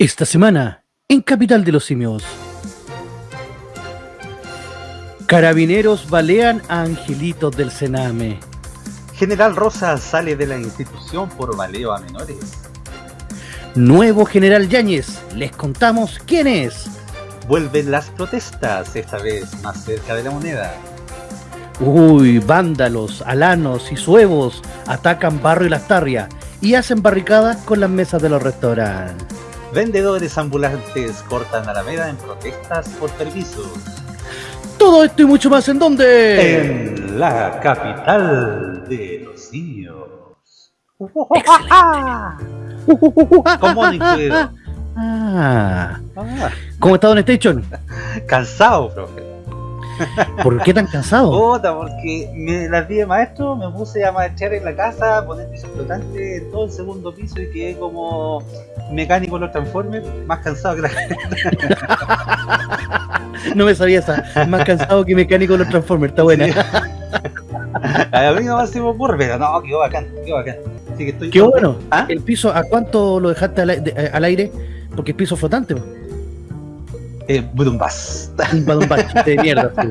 Esta semana, en Capital de los Simios. Carabineros balean a angelitos del Sename. General Rosa sale de la institución por baleo a menores. Nuevo General Yáñez, les contamos quién es. Vuelven las protestas, esta vez más cerca de la moneda. Uy, vándalos, alanos y suevos atacan Barrio y Lastarria y hacen barricadas con las mesas de los restaurantes. Vendedores ambulantes cortan Alameda en protestas por permisos. Todo esto y mucho más en dónde? En la capital de los simios. ¿Cómo? Ah. Ah, ¿Cómo está Don Station? cansado, profe. ¿Por qué tan cansado? Puta, porque me las di de maestro, me puse a maestrear en la casa, poner piso flotante en todo el segundo piso y quedé como mecánico en los transformers, más cansado que la No me sabía esa. Más cansado que mecánico de los Transformers. Está buena. A mí se me ocurre, pero no, quedó bacán, quedó bacán. Así que estoy Qué bueno. ¿Ah? ¿El piso a cuánto lo dejaste al, de- eh, al aire? Porque es piso flotante. po. Eh, Budumbas. Un badumbacho de mierda.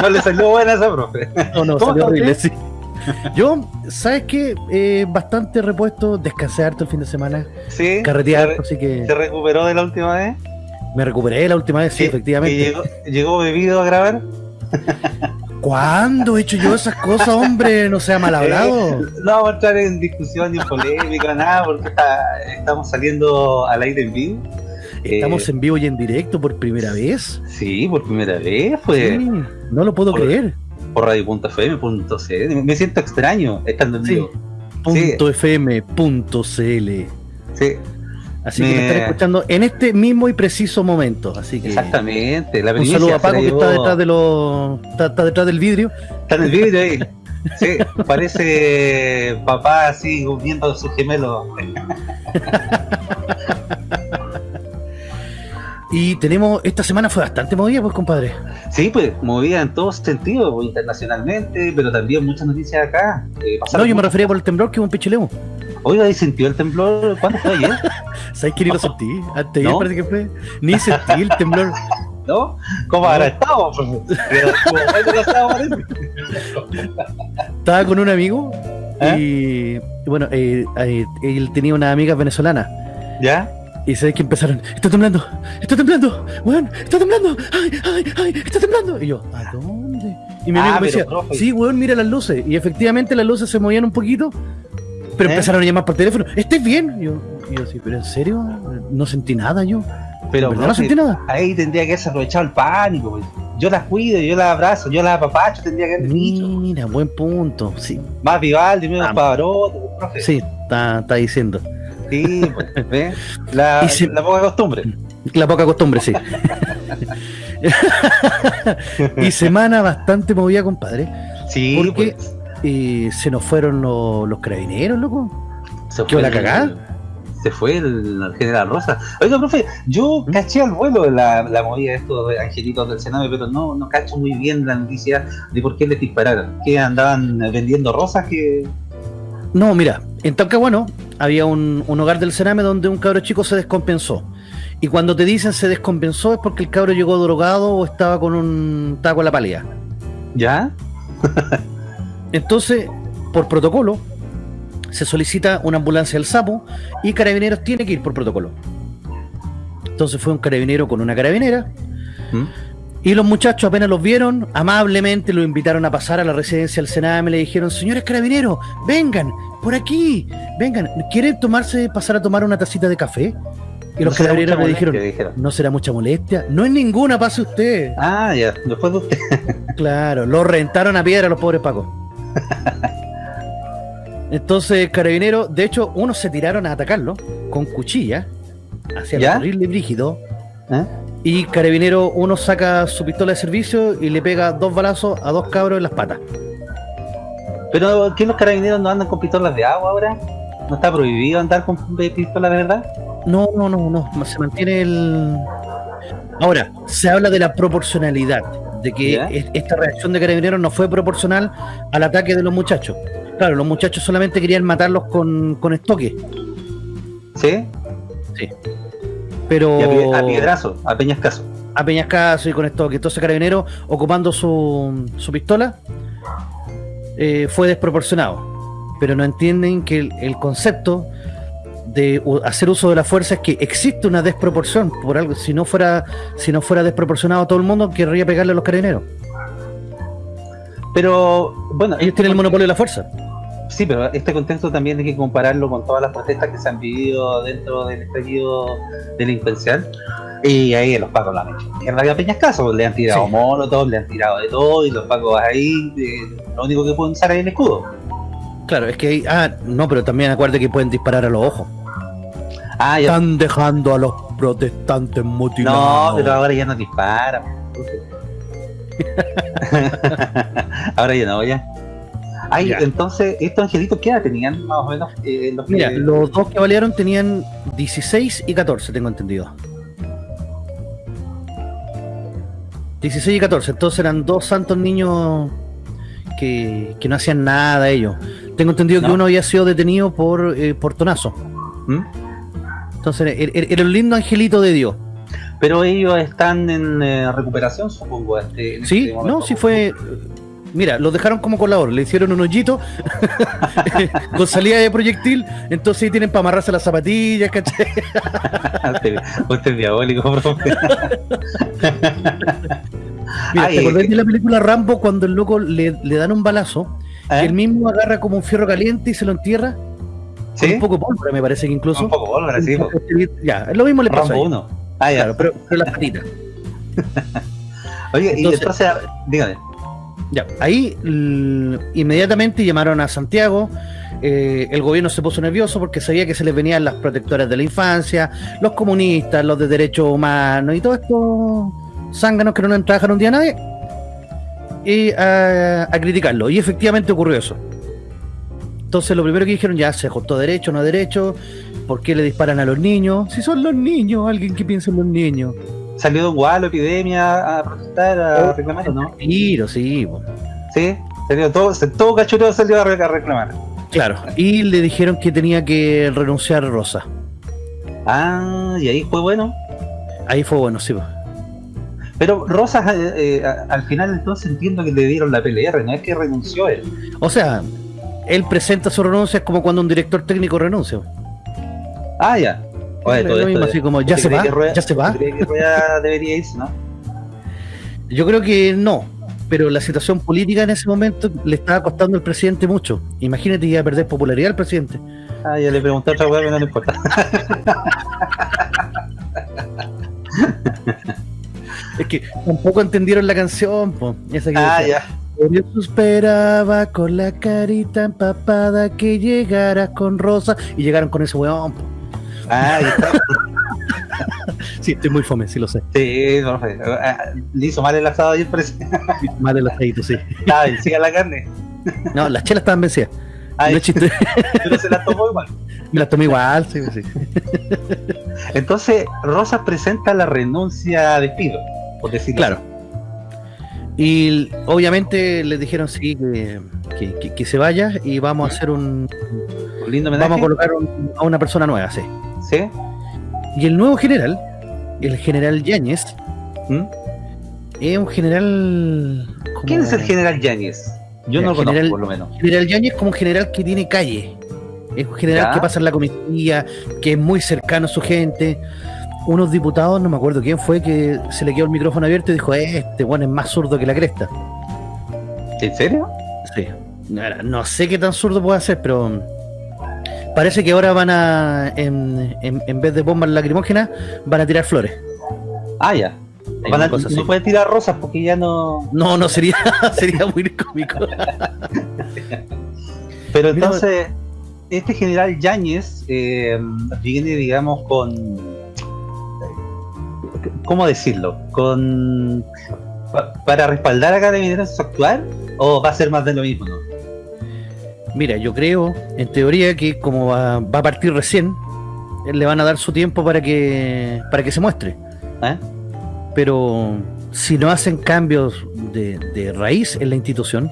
No le salió buena esa, profe. No, no, ¿Cómo salió horrible, sí. Yo, ¿sabes qué? Eh, bastante repuesto, descansé harto el fin de semana, Sí. se, re- así que se recuperó de la última vez. me recuperé la última vez, sí, efectivamente. llegó, llegó bebido a grabar. ¿Cuándo he hecho yo esas cosas, hombre? No sea mal hablado. Eh, no vamos a entrar en discusión ni en polémica, nada, porque está- estamos saliendo al aire en vivo. Estamos Eh, en vivo y en directo por primera vez. Sí, por primera vez, pues, Sí, no lo puedo por- creer. por radio.fm.cl. Me siento extraño estando en Sí. vivo. Punto .fm.cl Sí, Así que me están escuchando en este mismo y preciso momento. Así que exactamente. La un saludo a Paco que está detrás de los está, está detrás del vidrio. Está en el vídeo ahí. Sí, parece papá así viendo a sus gemelos. Y tenemos, esta semana fue bastante movida, pues compadre. Sí, pues, movida en todos sentidos, pues, internacionalmente, pero también muchas noticias acá. Eh, No, yo me refería por el temblor que hubo un pichilemo. Oiga, ¿y sintió el temblor? ¿Cuándo fue ayer? ¿Sabes que ni lo sentí? Antes ayer ¿No? parece que fue. Ni sentí el temblor. ¿No? ¿Cómo habrá estado? Estaba con un amigo ¿Eh? y, y bueno, eh, eh, él tenía una amiga venezolana. ¿Ya? Y sabes que empezaron, está temblando, está temblando, weón, está temblando, ay, ay, ay, está temblando. Y yo, ¿a dónde? Y mi Ah, amigo me pero, decía, profe. sí, weón, mira las luces. Y efectivamente las luces se movían un poquito, pero ¿Eh? empezaron a llamar por teléfono, ¿estás bien? Y yo, y yo sí, pero en serio, no sentí nada yo. Pero. No sentí nada. ahí tendría que haberse aprovechado el pánico. pues. Yo las cuido, yo las abrazo, yo las apapacho, tendría que haber dicho. Mira, buen punto. Sí, Más Vivaldi, menos Ah. Pavarotti, profe. sí, está, está diciendo. Sí, pues, ¿ve? La, Y si- la poca costumbre. La poca costumbre, sí. y semana bastante movida, compadre. Sí, Porque pues, eh, se nos fueron los, los carabineros, loco. se ¿qué la cagá? Se fue el, el general Rosa. Oiga, profe, yo ¿Mm? caché al vuelo la, la movida de estos angelitos del Senado, pero no, no cacho muy bien la noticia de por qué les dispararon. Que andaban vendiendo rosas que. No, mira, en Talcahuano había un, un hogar del Sename donde un cabro chico se descompensó. Y cuando te dicen se descompensó es porque el cabro llegó drogado o estaba con un estaba con la pálida. ¿Ya? Entonces, por protocolo, se solicita una ambulancia al sapo y carabineros tiene que ir por protocolo. Entonces fue un carabinero con una carabinera ¿Mm? Y los muchachos apenas los vieron, amablemente lo invitaron a pasar a la residencia del Sename, le dijeron, señores carabineros, vengan, por aquí, vengan, ¿quieren tomarse, pasar a tomar una tacita de café? Y los No carabineros le dijeron, dijeron. no será mucha molestia, no es ninguna, pase usted. Ah, ya, después de usted. Claro, lo rentaron a piedra los pobres pacos. Entonces, carabinero, de hecho, unos se tiraron a atacarlo con cuchilla, hacia el horrible brígido, ¿Eh? Y carabinero, uno saca su pistola de servicio y le pega dos balazos a dos cabros en las patas. Pero, ¿qué los carabineros no andan con pistolas de agua ahora? ¿No está prohibido andar con pistolas de verdad? No, no, no, no, se mantiene el... Ahora, se habla de la proporcionalidad, de que esta reacción de carabineros no fue proporcional al ataque de los muchachos. Claro, los muchachos solamente querían matarlos con, con estoque. ¿Sí? Sí. Pero. Y a, pie- a piedrazo, a peñascaso. a Peñascaso y con esto que entonces Carabinero ocupando su, su pistola eh, fue desproporcionado. Pero no entienden que el, el concepto de hacer uso de la fuerza es que existe una desproporción por algo. Si no fuera, si no fuera desproporcionado todo el mundo, querría pegarle a los carabineros. Pero, bueno, Ellos tienen el monopolio de la fuerza. Sí, pero este contexto también hay que compararlo con todas las protestas que se han vivido dentro del estallido delincuencial. Y ahí los pacos la han hecho mierda a Peñascaso. Le han tirado Sí. molotov, le han tirado de todo. Y los pacos ahí, eh, lo único que pueden usar es el escudo. Claro, es que ah, no, pero también acuérdate que pueden disparar a los ojos. Ah, ya. Están dejando a los protestantes mutilados. No, pero ahora ya no disparan. ahora ya no, ya. Ay, Ya. entonces, ¿estos angelitos qué edad tenían más o menos? eh, los que- Mira, los dos que balearon tenían 16 y 14, tengo entendido. 16 y 14, entonces eran dos santos niños que, que no hacían nada ellos. Tengo entendido que No. uno había sido detenido por eh, portonazo. ¿Mm? Entonces era, era- era un lindo angelito de Dios. Pero ellos están en eh, recuperación, supongo. Este, en Sí, este momento. no, sí fue. Mira, los dejaron como colador, le hicieron un hoyito con salida de proyectil, entonces ahí tienen para amarrarse las zapatillas, ¿cachai? usted, es diabólico, profe. Mira, Ay, ¿te acordás eh, de la película Rambo cuando el loco le, le dan un balazo ¿Eh? y él mismo agarra como un fierro caliente y se lo entierra? Con ¿Sí? un poco de pólvora, me parece que incluso. Un poco pólvora, sí. po. Ya, lo mismo le pasa a Rambo él. 1. Ah, ya. Claro, pero, pero las patitas. Oye, y entonces- entonces, dígame. Ya, ahí inmediatamente llamaron a Santiago. eh, el gobierno se puso nervioso porque sabía que se les venían las protectoras de la infancia, los comunistas, los de derechos humanos y todos estos zánganos que no le un día a nadie. Y a, a criticarlo. Y efectivamente ocurrió eso. Entonces lo primero que dijeron, ya se ajustó derecho, no derecho. ¿Por qué le disparan a los niños? Si son los niños, alguien que piensa en los niños. ¿Salió de un gualo, epidemia, a protestar, a Oh. reclamar o no? Tiro, sí. po. Sí, salió todo, todo cachureo salió a re- a reclamar. Claro. Y le dijeron que tenía que renunciar Rosa. Ah, y ahí fue bueno. Ahí fue bueno, sí. Pero Rosas, eh, eh, a- al final entonces entiendo que le dieron la PLR, no es que renunció él. O sea, él presenta su renuncia es como cuando un director técnico renuncia. Ah, ya. Oye, todo esto mismo, así como, ¿ya ¿usted se va? que Rueda- ¿Ya se va? que Rueda debería irse, no? Yo creo que no, pero la situación política en ese momento le estaba costando al presidente mucho. Imagínate, iba a perder popularidad al presidente. Ah, ya le pregunté a otra weá, pero no le importa. Es que tampoco entendieron la canción, po. Esa que Ah, decía, ya. Eso esperaba con la carita empapada que llegaras con Rosa y llegaron con ese weón. po. Ah, está. Sí, estoy muy fome, sí lo sé. Sí, ah, le hizo mal el asado ayer, parece. Más de los peditos, sí. Estaba vencida la carne. No, las chelas estaban vencidas. Ay, No chiste. pero se la tomó igual. Me las tomé igual, sí, sí. Entonces, Rosas presenta la renuncia a despido, por decirlo Claro. Y obviamente les dijeron sí que, que, se vaya y vamos a hacer un así. Un lindo homenaje. vamos a colocar un- a una persona nueva, sí. ¿Sí? Y el nuevo general, el general Yáñez, ¿Mm? es un general como- ¿Quién es el general Yáñez? Yo no lo conozco, general- por lo menos. General Yáñez como un general que tiene calle. Es un general Ya. que pasa en la comisaría, que es muy cercano a su gente. Unos diputados, no me acuerdo quién fue, que se le quedó el micrófono abierto y dijo, este bueno es más zurdo que la cresta. ¿En serio? Sí. No sé qué tan zurdo puede ser, pero parece que ahora van a, en, en- en vez de bombas lacrimógenas, van a tirar flores. Ah, ya. Van a- no pueden tirar rosas porque ya no. No, no sería, sería muy cómico. Pero entonces, este general Yáñez eh, viene, digamos, con. ¿Cómo decirlo? Con. pa- ¿Para respaldar a Carabineros actuar? ¿O va a ser más de lo mismo? No? Mira, yo creo, en teoría, que como va, va a partir recién, le van a dar su tiempo para que para que se muestre. ¿Eh? Pero si no hacen cambios de, de raíz en la institución,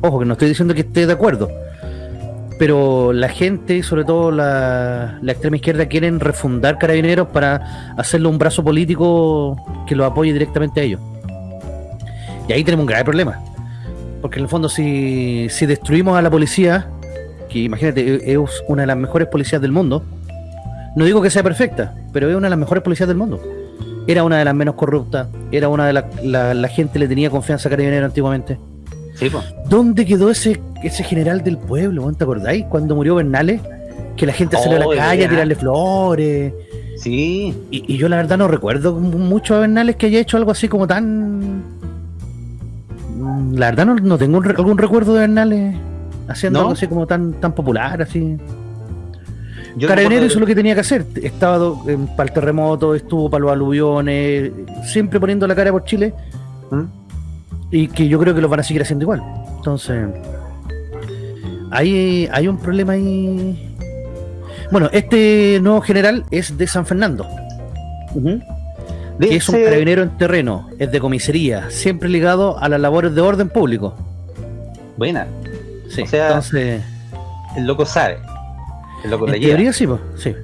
ojo que no estoy diciendo que esté de acuerdo, pero la gente, sobre todo la, la extrema izquierda, quieren refundar carabineros para hacerle un brazo político que lo apoye directamente a ellos. Y ahí tenemos un grave problema. Porque en el fondo, si, si destruimos a la policía, que imagínate, e, es una de las mejores policías del mundo, no digo que sea perfecta, pero es una de las mejores policías del mundo. Era una de las menos corruptas, era una de las. La, la gente le tenía confianza a Carabinero antiguamente. Sí, po. ¿Dónde quedó ese, ese general del pueblo? ¿Te acordáis? Cuando murió Bernales, que la gente salió a Oh, la calle a tirarle flores. Sí. Y, y yo la verdad no recuerdo mucho a Bernales que haya hecho algo así como tan... La verdad no, no tengo un algún recuerdo de Bernales haciendo ¿No? algo así como tan, tan popular, así. Yo Carabinero hizo lo que tenía que hacer. Estaba eh, para el terremoto, estuvo para los aluviones, siempre poniendo la cara por Chile. ¿Mm? Y que yo creo que lo van a seguir haciendo igual. Entonces, hay, hay un problema ahí. Bueno, este nuevo general es de San Fernando, Que es un carabinero en terreno, es de comisaría, siempre ligado a las labores de orden público. Buena. Sí, O sea, entonces, El loco sabe. El loco le en llega. teoría sí, pues, sí.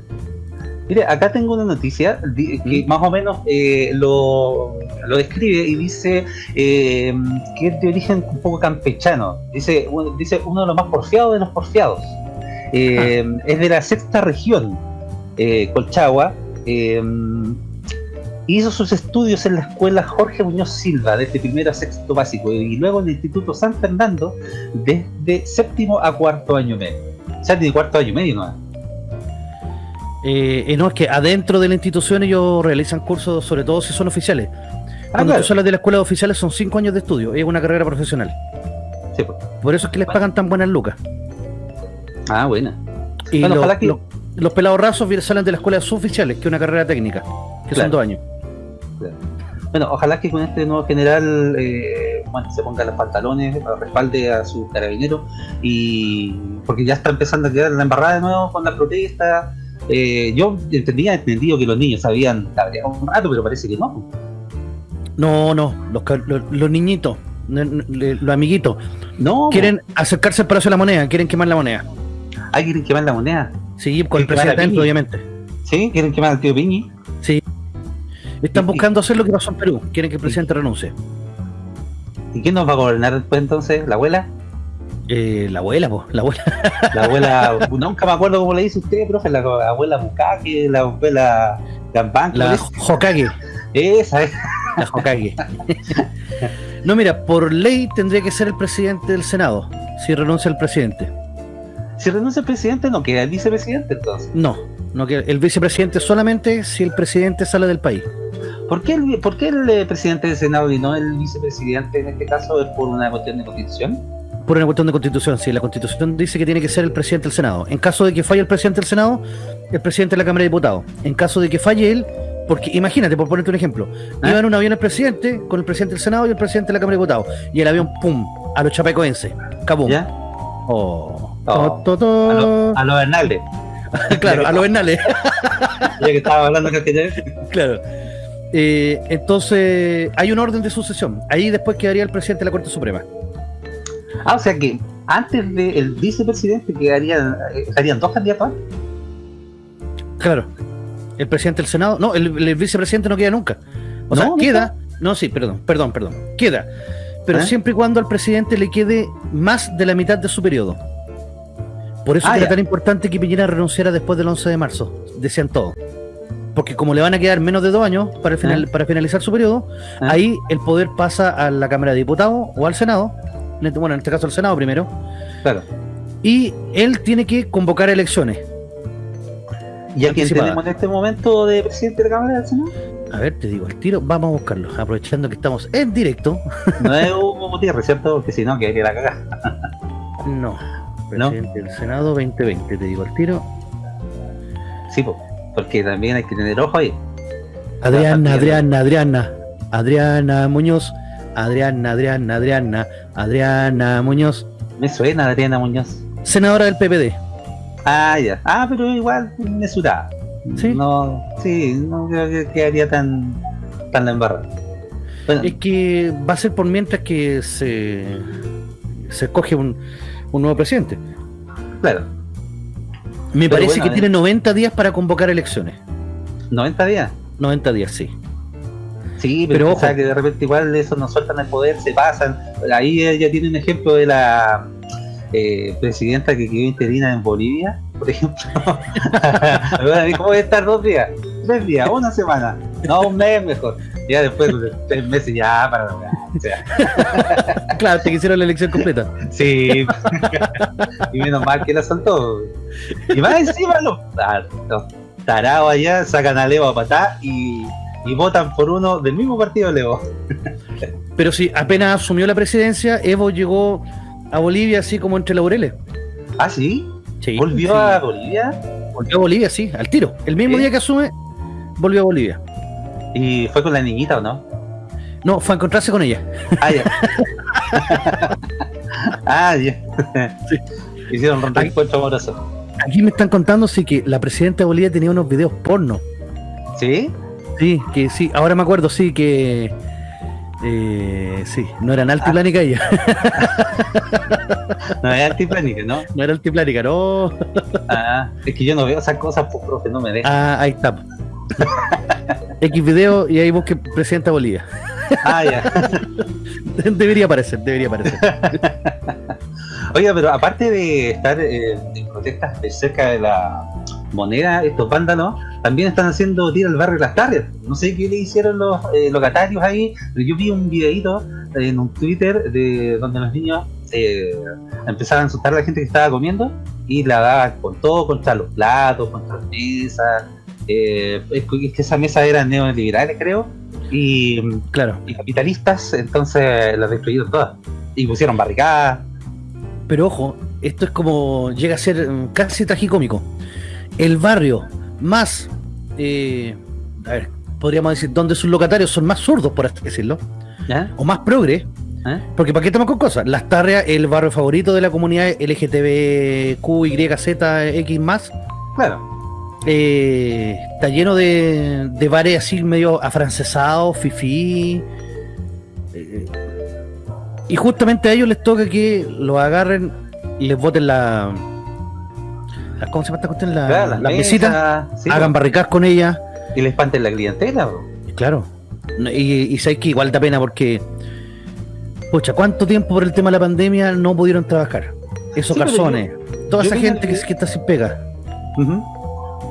Mire, acá tengo una noticia que ¿Mm? más o menos eh, lo, lo describe y dice eh, que es de origen un poco campechano. Dice, un- dice uno de los más porfiados de los porfiados. Eh, Es de la sexta región, eh, Colchagua. Hizo sus estudios en la escuela Jorge Muñoz Silva, desde primero a sexto básico, y luego en el Instituto San Fernando, desde séptimo a cuarto año medio. O sea, tiene cuarto año medio, ¿no? Eh, eh, no, es que adentro de la institución ellos realizan cursos, sobre todo si son oficiales. Ah, Cuando claro. tú hablas de la escuela de oficiales son cinco años de estudio, es una carrera profesional. Sí, pues. Por eso es que les pagan tan buenas lucas. Ah, buena. Y Bueno, que- los pelados rasos salen de la escuela de suboficiales, que es una carrera técnica, que Claro. son dos años. Bueno, ojalá que con este nuevo general eh, bueno, se ponga los pantalones, respalde a su carabinero y porque ya está empezando a quedar la embarrada de nuevo con la protesta. Eh, yo entendía entendido que los niños sabían cabrear un rato, pero parece que no. No, no, los, los, los niñitos, los amiguitos, No, quieren acercarse al Palacio de la Moneda, quieren quemar la moneda. ¿hay quieren quemar la moneda? Sí, con el presidente obviamente. ¿Sí? ¿Quieren quemar al tío Piñi? Están buscando hacer lo que pasó en Perú, quieren que el presidente renuncie. ¿Y quién nos va a gobernar después entonces? ¿La abuela? Eh, la abuela, pues, la abuela. La abuela, nunca me acuerdo cómo le dice usted, profe, la abuela Bukake, la abuela Gambán, ¿cómo le La? Hokage. Esa es. La Hokage. no, mira, por ley tendría que ser el presidente del Senado, si renuncia el presidente. Si renuncia el presidente, no queda el vicepresidente entonces. No, no que el vicepresidente solamente si el presidente sale del país. ¿Por qué, el, por qué el eh, presidente del Senado y no el vicepresidente en este caso es por una cuestión de constitución? Por una cuestión de constitución, sí, la constitución dice que tiene que ser el presidente del Senado. En caso de que falle el presidente del Senado, el presidente de la Cámara de Diputados. En caso de que falle él, porque imagínate, por ponerte un ejemplo, ¿Ah? iba en un avión el presidente con el presidente del Senado y el presidente de la Cámara de Diputados. Y el avión, pum, a los chapecoenses. Cabum. ¿Ya? Oh. Oh. To, to, to. A los a Bernalde, claro, a los Bernales. ya que estaba hablando que claro. Eh, entonces, hay un orden de sucesión. Ahí después quedaría el presidente de la Corte Suprema. Ah, o sea que antes del vicepresidente quedarían, eh, dos candidatos. Claro. El presidente del Senado. No, el, el vicepresidente no queda nunca. O No, sea, queda. No, sí, perdón, perdón, perdón. Queda. Pero ¿Eh? siempre y cuando al presidente le quede más de la mitad de su periodo. Por eso Ah, era ya. tan importante que Piñera renunciara después del 11 de marzo. Decían todos. Porque como le van a quedar menos de dos años para, final- ¿Eh? para finalizar su periodo, ¿Eh? ahí el poder pasa a la Cámara de Diputados o al Senado. en este- Bueno, en este caso al Senado primero. Claro. Y él tiene que convocar elecciones. ¿Y a quién tenemos en este momento de presidente de la Cámara del Senado? A ver, te digo, el tiro, vamos a buscarlo, aprovechando que estamos en directo. No es Hugo Gutiérrez, ¿cierto? Porque si no, quedaría la cagada. No, ¿No? presidente del Senado 2020, te digo el tiro. Sí, po, porque también hay que tener ojo ahí. Adriana. Adriana, Adriana, Adriana Muñoz, Adriana, Adriana, Adriana, Adriana Muñoz, Me suena Adriana Muñoz. senadora del PPD. Ah, ya. Ah, pero igual mesurada. ¿Sí? No, sí, no creo que quedaría tan, tan la embarrada. Bueno, Es que va a ser por mientras que se, se escoge un, un nuevo presidente. Claro. Me Pero parece bueno, que eh. tiene 90 días para convocar elecciones. 90 días. 90 días, sí. Sí, Pero pero, ojo. o sea, que de repente igual eso nos sueltan el poder, se pasan. Ahí ella tiene un ejemplo de la eh, presidenta que quedó interina en Bolivia, por ejemplo. ¿Cómo voy a estar dos días? Tres días, una semana. No, un mes mejor. Ya después de tres meses ya para o sea, Claro, te quisieron la elección completa. Sí. y menos mal que la soltó. Y más encima los, los tarados allá sacan a Leo a patá y, y votan por uno del mismo partido de Leo. Pero sí, apenas asumió la presidencia, Evo llegó a Bolivia así como entre laureles. ¿Ah, sí? Sí, ¿Volvió sí. a Bolivia? Volvió a Bolivia, sí, al tiro. El mismo día que asume, volvió a Bolivia. ¿Y fue con la niñita o no? No, fue a encontrarse con ella. Ah, ya. ah, ya. Sí. Hicieron un reencuentro amoroso. Aquí me están contando sí que la presidenta de Bolivia tenía unos videos porno. ¿Sí? Sí, que sí, ahora me acuerdo, sí, que eh, sí, no eran altiplánica ella, No es antiplánica, ¿no? no era altiplánica, no. Ah, es que yo no veo esas cosas, pues, profe, no me dejan. Ah, ahí está. X video y ahí busque presidenta de Bolivia. Ah, ya. debería aparecer, debería aparecer. Oiga, pero aparte de estar eh, en protestas de cerca de la moneda, estos vándalos también están haciendo tiro al barrio Las Tardes. No sé qué le hicieron los eh, locatarios ahí, pero yo vi un videito en un Twitter de donde los niños eh, empezaban a insultar a la gente que estaba comiendo y la daban con todo contra los platos, contra las mesas. Eh, es que es que esa mesa eran neoliberales, creo, y, Claro. y capitalistas, entonces las destruyeron todas. Y pusieron barricadas. Pero ojo, esto es como llega a ser casi tragicómico. El barrio más, eh, a ver, podríamos decir, donde sus locatarios son más zurdos, por así decirlo, o más progre, ¿Eh? porque ¿para qué estamos con cosas? Las Tarrias, el barrio favorito de la comunidad LGTBQYZX más, Claro. Eh, está lleno de, de bares así medio afrancesados, fifí. eh, y justamente a ellos les toca que los agarren y les boten la. la- ¿Cómo se llama esta cuestión? La, Claro, las las mesitas, mesas, sí, hagan barricadas con ellas. y le espanten la clientela. Claro. Y, y sabes que igual da pena porque. Pucha, ¿cuánto tiempo por el tema de la pandemia no pudieron trabajar? Esos Sí, toda yo esa gente que, que está sin pega. Ujú.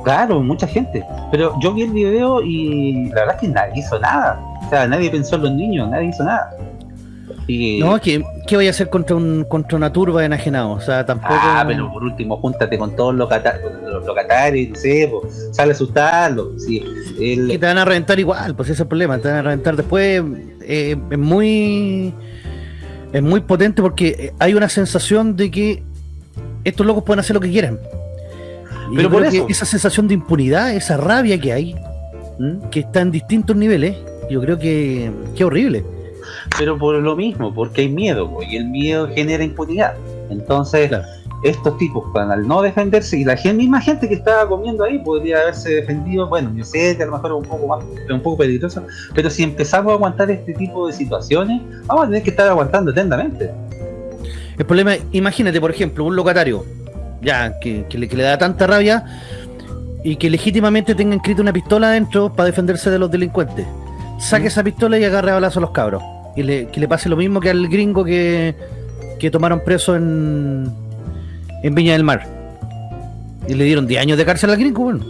Claro, mucha gente. Pero yo vi el video y la verdad es que nadie hizo nada. O sea, nadie pensó en los niños, nadie hizo nada. Y, No, ¿qué, qué voy a hacer contra un contra una turba de enajenados? O sea, tampoco. ah, pero por último, júntate con todos los, los locatarios, no sé, sale a asustarlos. Sí, el- que te van a reventar igual, pues ese es el problema, te van a reventar después. eh, es muy. Es muy potente porque eh, hay una sensación de que estos locos pueden hacer lo que quieran. Pero yo por eso. esa sensación de impunidad, esa rabia que hay, ¿Mm? que está en distintos niveles, yo creo que, que horrible. Pero por lo mismo, porque hay miedo, y el miedo genera impunidad. Entonces, Claro. estos tipos, al no defenderse, y la misma gente que estaba comiendo ahí podría haberse defendido, bueno, yo sé que a lo mejor es un poco más, un poco peligroso, pero si empezamos a aguantar este tipo de situaciones, vamos a tener que estar aguantando eternamente. El problema es, imagínate, por ejemplo, un locatario, ya, que, que le, que le da tanta rabia y que legítimamente tenga inscrita una pistola adentro para defenderse de los delincuentes. Saque Mm. esa pistola y agarre a balazo a los cabros. Y le, que le pase lo mismo que al gringo que, que tomaron preso en, en Viña del Mar. Y le dieron 10 años de cárcel al gringo, bueno.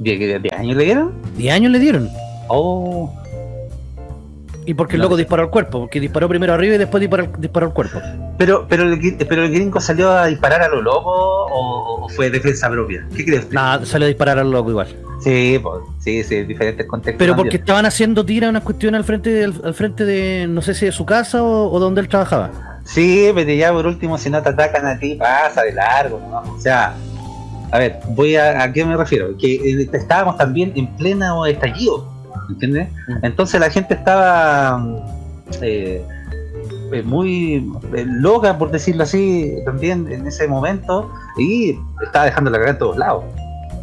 ¿10 10 años le dieron? 10 años le dieron. Oh, Y porque el loco disparó al cuerpo, porque disparó primero arriba y después disparó, disparó al cuerpo. pero, pero, el, gri- pero el gringo salió a disparar a lo loco o, o fue defensa propia. ¿Qué crees? Nada, salió a disparar al loco igual. Sí, pues, sí, sí, diferentes contextos. Pero porque estaban haciendo tira unas cuestiones al frente de, al frente de, no sé si de su casa o, o donde él trabajaba. Sí, pero ya por último, si no te atacan a ti, pasa de largo, ¿no? O sea, a ver, voy a, ¿a qué me refiero? Que eh, estábamos también en pleno estallido, ¿entiendes? Entonces la gente estaba eh, eh, muy eh, loca, por decirlo así, también en ese momento, y estaba dejando la cagada en todos lados.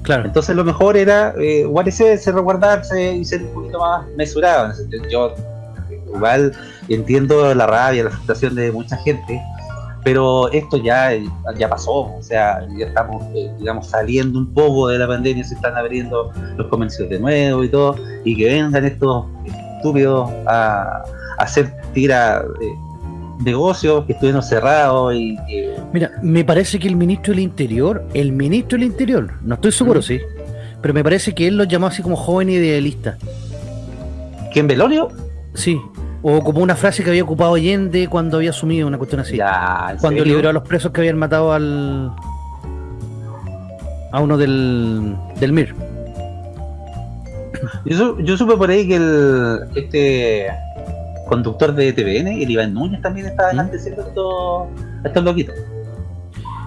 Claro. Entonces lo mejor era eh, guarecerse, resguardarse y ser un poquito más mesurado. Yo igual entiendo la rabia, la frustración de mucha gente, pero esto ya, ya pasó, o sea, ya estamos, eh, digamos, saliendo un poco de la pandemia, se están abriendo los comercios de nuevo y todo, y que vengan estos estúpidos a, hacer tira negocios que estuvieron cerrados y Mira, me parece que el ministro del Interior, el ministro del Interior, no estoy seguro, sí, pero me parece que él los llamó así como joven idealista. ¿Quién, Velorio? Sí, o como una frase que había ocupado Allende cuando había asumido una cuestión así. cuando liberó a los presos que habían matado al. a uno del. del MIR. Yo, supe por ahí que el. este conductor de TVN, el Iván Núñez, también estaba ¿Mm? delante de estos, estos loquitos.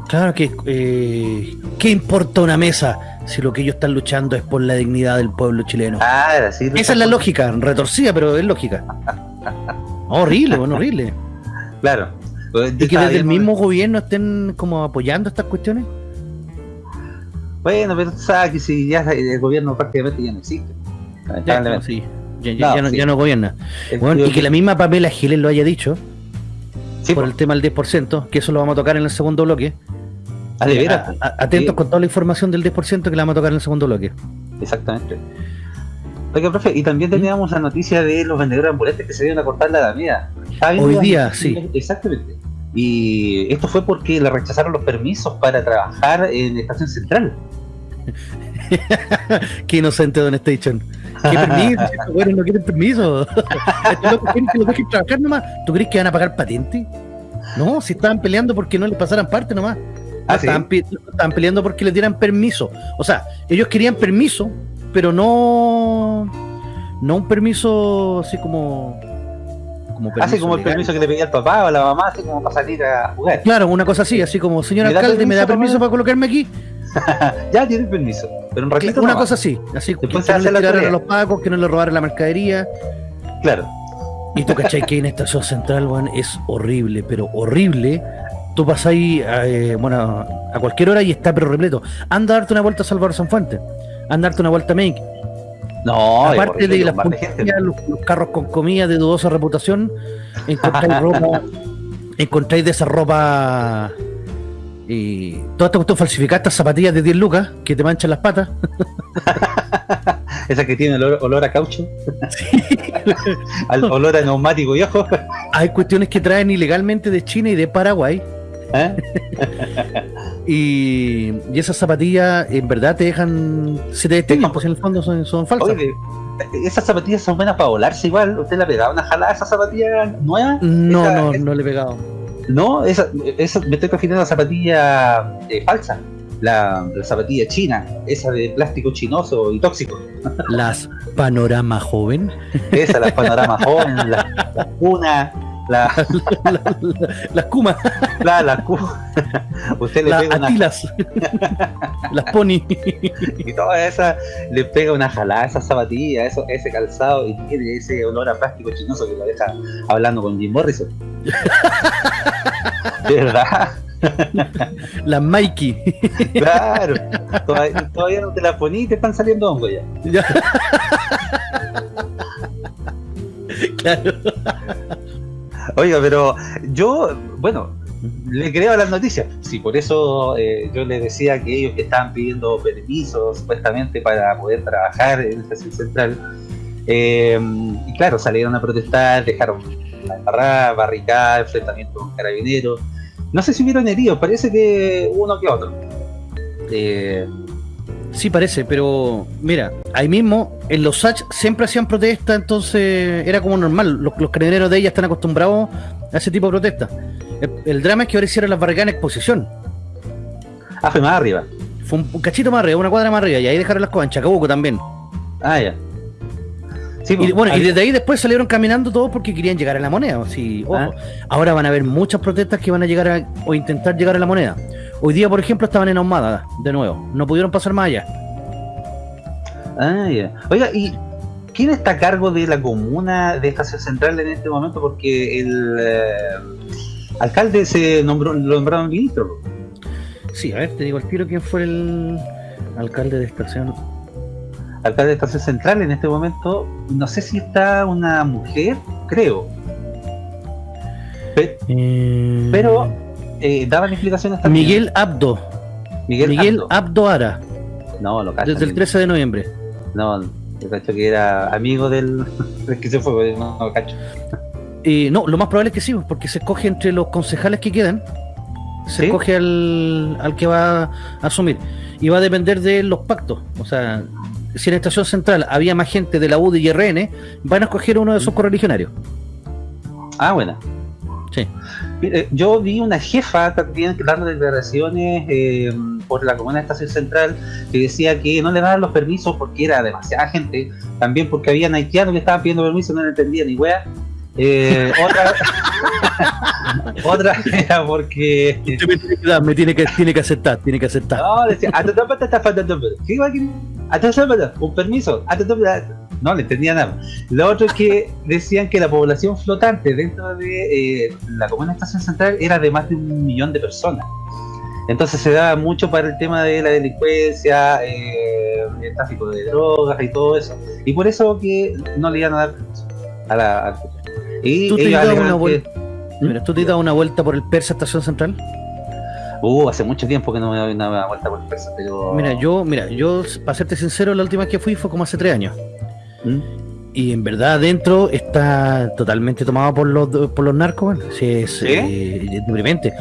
Claro que. Eh, ¿Qué importa una mesa si lo que ellos están luchando es por la dignidad del pueblo chileno? Ah, sí, Esa es la lógica, retorcida, pero es lógica. horrible, bueno, horrible. Claro. Y que desde el mismo gobierno estén como apoyando estas cuestiones. Bueno, pero sabes que si ya el gobierno prácticamente ya no existe. Ya, no, sí. ya, no, gobierna. Bueno, y que la misma Pamela Giles lo haya dicho por el tema del 10%, que eso lo vamos a tocar en el segundo bloque. Ah, de veras. Atentos con toda la información del 10% que la vamos a tocar en el segundo bloque. Exactamente. Oiga, profe, y también teníamos la noticia de los vendedores ambulantes que se dieron a cortar la alameda. Hoy día, sí. Exactamente. Y esto fue porque le rechazaron los permisos para trabajar en Estación Central. Qué inocente Don Station. ¿Qué permiso? bueno, no quieren permiso. que lo dejen trabajar nomás. ¿Tú crees que van a pagar patente? No, si estaban peleando porque no les pasaran parte nomás. Ah, estaban, estaban, peleando porque les dieran permiso. O sea, ellos querían permiso pero no no un permiso así como como así como el permiso que le pedía el papá o la mamá así como para salir a jugar. Claro una cosa así así como señor alcalde me da permiso para colocarme aquí ya tiene permiso pero un ratito una cosa así así que, no le a los pagos que no le robaran la mercadería. Claro. Y tú cachai que en estación central Juan es horrible pero horrible. Tú pasas ahí eh, bueno a cualquier hora y está pero repleto. Anda a darte una vuelta a Salvador Sanfuente andarte una vuelta a Make. No, aparte de las los, los, carros con comida de dudosa reputación, encontráis ropa, encontráis de esa ropa y toda esta cuestión falsificada, estas zapatillas de 10 lucas que te manchan las patas. Esa que tiene olor, olor a caucho. Al olor a neumático viejo. Hay cuestiones que traen ilegalmente de China y de Paraguay ¿Eh? y, y, esas zapatillas en verdad te dejan, se te destaquen, pues en el fondo son, son falsas. esas zapatillas son buenas para volarse igual. ¿Usted le ha pegado una jalada a esa zapatilla nueva? No, no, no le he pegado. No, esa, esa me estoy refiriendo a la zapatilla eh, falsa. La, zapatilla china, esa de plástico chinoso y tóxico. Las panorama joven. Esa, las panorama joven, las la la, las Kuma. La, la Usted le pega atilas. las Pony. y toda esa le pega una jalada a esa zapatilla, eso, ese calzado y tiene ese olor a plástico chinoso que lo deja hablando con Jim Morrison. ¿Verdad? La Mikey. Claro. Todavía, no te la poní y te están saliendo hongos ya. claro. Oiga, pero yo, bueno, le creo a las noticias. Sí, por eso eh, yo les decía que ellos que estaban pidiendo permisos supuestamente para poder trabajar en esta central. Eh, y claro, salieron a protestar, dejaron la embarrada, barricada, enfrentamiento con carabineros. No sé si hubieron heridos, parece que uno que otro. Eh, Sí parece, pero mira, ahí mismo en los SACH siempre hacían protesta, entonces era como normal. Los, los carabineros de ella están acostumbrados a ese tipo de protesta. El, drama es que ahora hicieron las barricadas en exposición. Ah, fue más arriba. Fue un, cachito más arriba, una cuadra más arriba, y ahí dejaron las cosas en Chacabuco también. Ah, ya. Sí, y, bueno, y desde ahí después salieron caminando todos porque querían llegar a la moneda. Sí, ah. Ahora van a haber muchas protestas que van a llegar a, o intentar llegar a la moneda. Hoy día, por ejemplo, estaban en Ahumada, de nuevo. No pudieron pasar más allá. Ah, ya. Oiga, ¿y quién está a cargo de la comuna de Estación Central en este momento? Porque el eh, alcalde se nombró, lo nombraron ministro. Sí, a ver, te digo al tiro quién fue el alcalde de Estación. Alcalde de Estación Central en este momento, no sé si está una mujer, creo. Eh, pero eh, daban explicaciones también. Miguel Abdo. Miguel, Miguel Abdo. Abdo Ara, No, lo cacho. desde el 13 de noviembre. No, yo cacho que era amigo del, del que se fue, no, no cacho. Eh, no, lo más probable es que sí, porque se escoge entre los concejales que quedan, se ¿Sí? escoge al, al que va a asumir. Y va a depender de los pactos. O sea, si en Estación Central había más gente de la UDI y RN, van a escoger uno de esos correligionarios. Ah, bueno. Sí. Mire, Yo vi una jefa también dando declaraciones eh, por la comuna de Estación Central que decía que no le daban los permisos porque era demasiada gente, también porque habían haitianos que estaban pidiendo permiso y no le entendían ni wea. Eh, otra, otra era porque Usted me tiene que dar, me tiene que, tiene que aceptar, tiene que aceptar. no, decía, "Atatápata está faltando, ¿qué iba aquí? Atatápata, un permiso, Atatápata". No le entendía nada. Lo otro es que decían que la población flotante dentro de eh, la comuna Estación Central era de más de un millón de personas. Entonces se daba mucho para el tema de la delincuencia, eh, el tráfico de drogas y todo eso. Y por eso que no le iban a dar a la, al- y ¿Tú te ellos has dado alegan una que- vuelta? Mira, ¿tú te has dado una vuelta por el Persa Estación Central? Uh, hace mucho tiempo que no me doy una vuelta por el Persa, pero... Mira, yo, mira, yo, para serte sincero, la última vez que fui fue como hace tres años. ¿Mm? Y en verdad adentro está totalmente tomado por los por los narcos, bueno. Sí, es, ¿Sí? eh, es deprimente.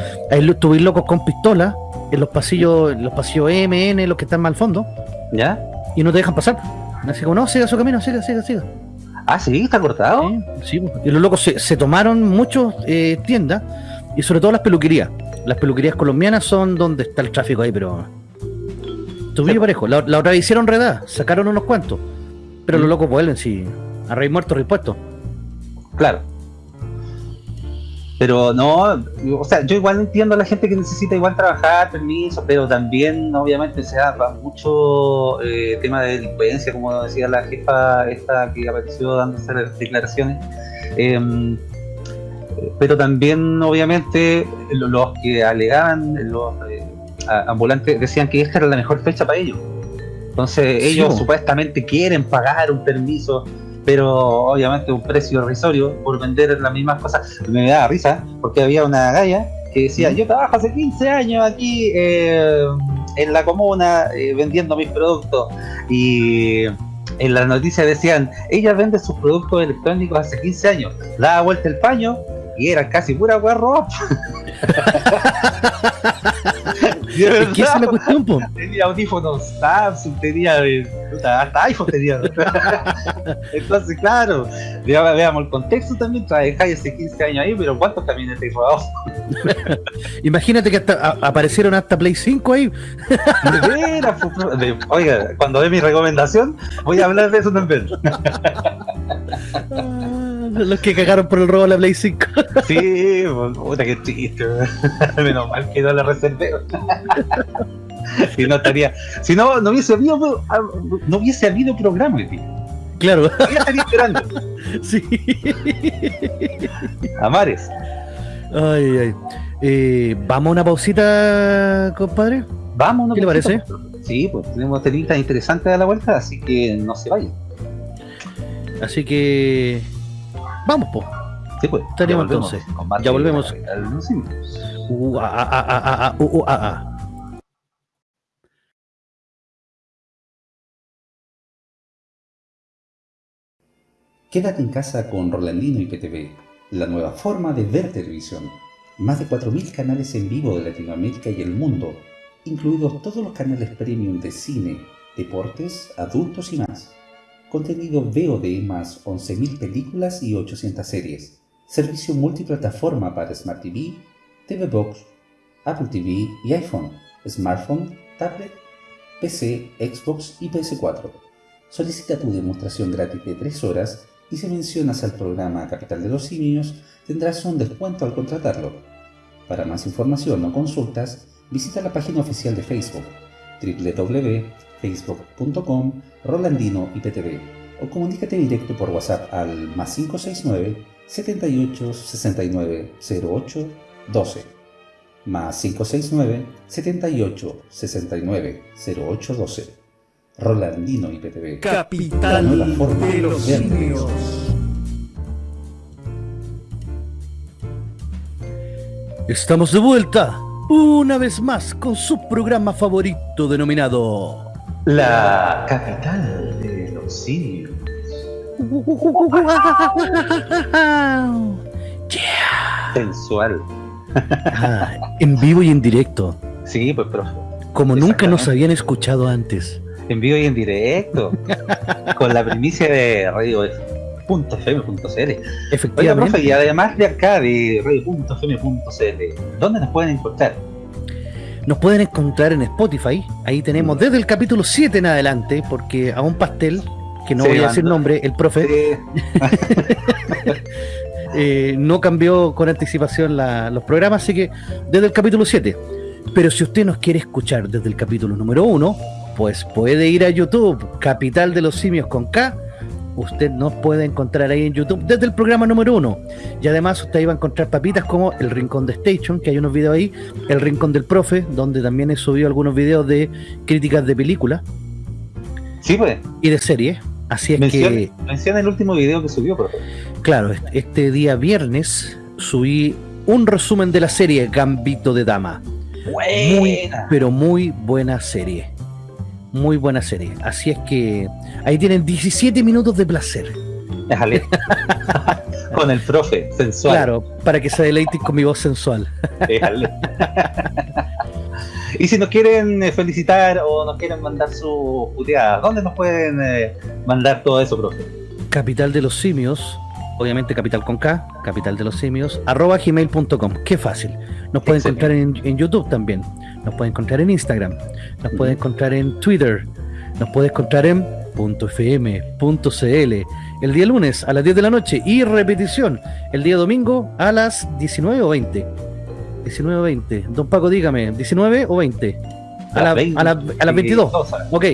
Tú ves locos con pistolas en los pasillos, en los pasillos MN, los que están más al fondo, ¿Ya? y no te dejan pasar. Así como, no, siga su camino, siga, siga, siga. Ah, sí, está cortado. Sí, sí, pues. y los locos se, se tomaron muchas tiendas, y sobre todo las peluquerías. Las peluquerías colombianas son donde está el tráfico ahí, pero... Tu Sí. parejo. La, la otra vez hicieron redada, sacaron unos cuantos. Pero Mm. los locos vuelven, sí. A rey muerto, rey puesto. Claro. Pero no, o sea, yo igual entiendo a la gente que necesita igual trabajar, permiso, pero también obviamente se da mucho eh, tema de delincuencia, como decía la jefa esta que apareció dándose las declaraciones. Em, pero también obviamente lo- los que alegaban, los eh, ambulantes decían que esta era la mejor fecha para ellos. Entonces Sí, ellos supuestamente quieren pagar un permiso pero obviamente un precio irrisorio por vender las mismas cosas. Me da risa porque había una galla que decía, yo trabajo hace 15 años aquí eh, en la comuna eh, vendiendo mis productos y en las noticias decían, ella vende sus productos electrónicos hace 15 años, daba vuelta el paño y era casi pura guarro. Esa es la cuestión, po. tenía audífonos Samsung, tenía puta, hasta iPhone tenía. Entonces, claro, vea- veamos el contexto también, trabajáis hace 15 años ahí, pero ¿cuántos camiones te robados? Imagínate que hasta a- aparecieron hasta Play 5 ahí. De veras, pues, de- Oiga, cuando ve mi recomendación, voy a hablar de eso también. Ah, Los que cagaron por el robo de la Play 5. Sí, pues, puta que triste. Menos mal que no la reservé. Si no estaría, si no, no hubiese habido, no hubiese habido programa, tío. Claro, Ya estaría esperando. sí. Amares. Ay, ay. Eh, Vamos a una pausita, compadre. Vamos, ¿no? ¿Qué le parece? Sí, pues tenemos temitas interesantes a la vuelta, así que no se vayan. Así que. Vamos, po. Sí, pues. Entonces. Ya volvemos. Quédate en casa con Rolandino y PTV, la nueva forma de ver televisión. Más de 4.000 canales en vivo de Latinoamérica y el mundo, incluidos todos los canales premium de cine, deportes, adultos y más. Contenido VOD más 11.000 películas y 800 series. Servicio multiplataforma para Smart TV, TV Box, Apple TV y iPhone, smartphone, tablet, PC, Xbox y PS4. Solicita tu demostración gratis de 3 horas y si mencionas al programa Capital de los Simios tendrás un descuento al contratarlo. Para más información o consultas, visita la página oficial de Facebook www.facebook.com Rolandino IPTV o comunícate directo por WhatsApp al más 569 78 69 08 12 más 569 78 69 08 12 Rolandino IPTV Capital forma de los simios. Estamos de vuelta una vez más con su programa favorito denominado La capital de los simios. Sensual. Ah, en vivo y en directo, Sí, pues profe. como nunca nos Exactamente. habían escuchado antes. En vivo y en directo. con la primicia de radio.fm.cl. Oiga, Efectivamente, profe, y además de acá de radio.fm.cl, ¿dónde nos pueden encontrar? Nos pueden encontrar en Spotify. Ahí tenemos desde el capítulo 7 en adelante, porque a un pastel, que no Sí, voy a decir nombre, el profe, Eh, eh, no cambió con anticipación la- los programas, así que desde el capítulo 7. Pero si usted nos quiere escuchar desde el capítulo número 1, pues puede ir a YouTube, Capital de los Simios con K. Usted nos puede encontrar ahí en YouTube desde el programa número 1. Y además usted va a encontrar papitas como El Rincón de Station, que hay unos videos ahí, El Rincón del Profe, donde también he subido algunos videos de críticas de películas sí, pues. y de series. Así es Menciona, que menciona el último video que subió, profe. Claro, est- este día viernes subí un resumen de la serie Gambito de Dama. Muy, Buena. pero muy buena serie. Muy buena serie. Así es que ahí tienen 17 minutos de placer. Déjale. Con el profe, sensual. Claro, para que se deleiten con mi voz sensual. Déjale. y si nos quieren eh, felicitar o nos quieren mandar sus puteadas, ¿dónde nos pueden eh, mandar todo eso, profe? Capital de los simios, obviamente capital con K, capital de los simios, arroba gmail.com. Qué fácil. Nos pueden encontrar en, en YouTube también. Nos pueden encontrar en Instagram. Nos pueden encontrar en Twitter. Nos pueden encontrar en .fm.cl el día lunes a las 10 de la noche y repetición el día domingo a las 19 o 20. 19 o 20. Don Paco, dígame, ¿19 o 20? A, la- a, la- a las 22. Ok,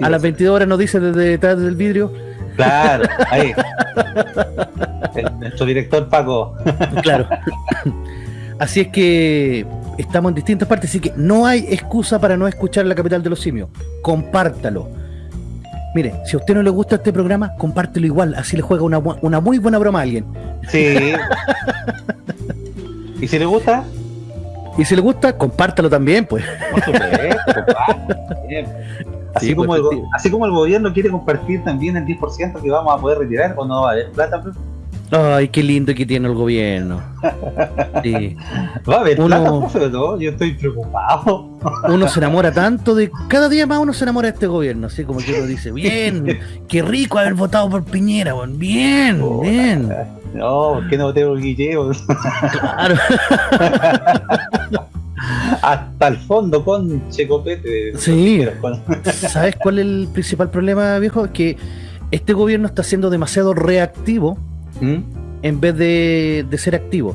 a las 22 horas nos dice desde detrás del vidrio. Claro, ahí. El- nuestro director Paco. Claro. Así es que estamos en distintas partes, así que no hay excusa para no escuchar la capital de los simios. Compártalo. Mire, si a usted no le gusta este programa, compártelo igual, así le juega una, una muy buena broma a alguien. Sí. ¿Y si le gusta? Y si le gusta, compártalo también, pues. Por supuesto. Así, Sí, como pues, el, así como el gobierno quiere compartir también el 10% que vamos a poder retirar o no va a haber plata, profe? Ay, qué lindo que tiene el gobierno. Sí. va a haber Uno- plata, profe, no, yo estoy preocupado. Uno se enamora tanto de. Cada día más uno se enamora de este gobierno, así como que uno dice, bien, qué rico haber votado por Piñera, weón, bien, bien. No, ¿por qué no voté por Guilleo? Claro. Hasta el fondo con Checopete. Sí. Con- ¿Sabes cuál es el principal problema, viejo? Es que este gobierno está siendo demasiado reactivo ¿Mm? en vez de, de ser activo.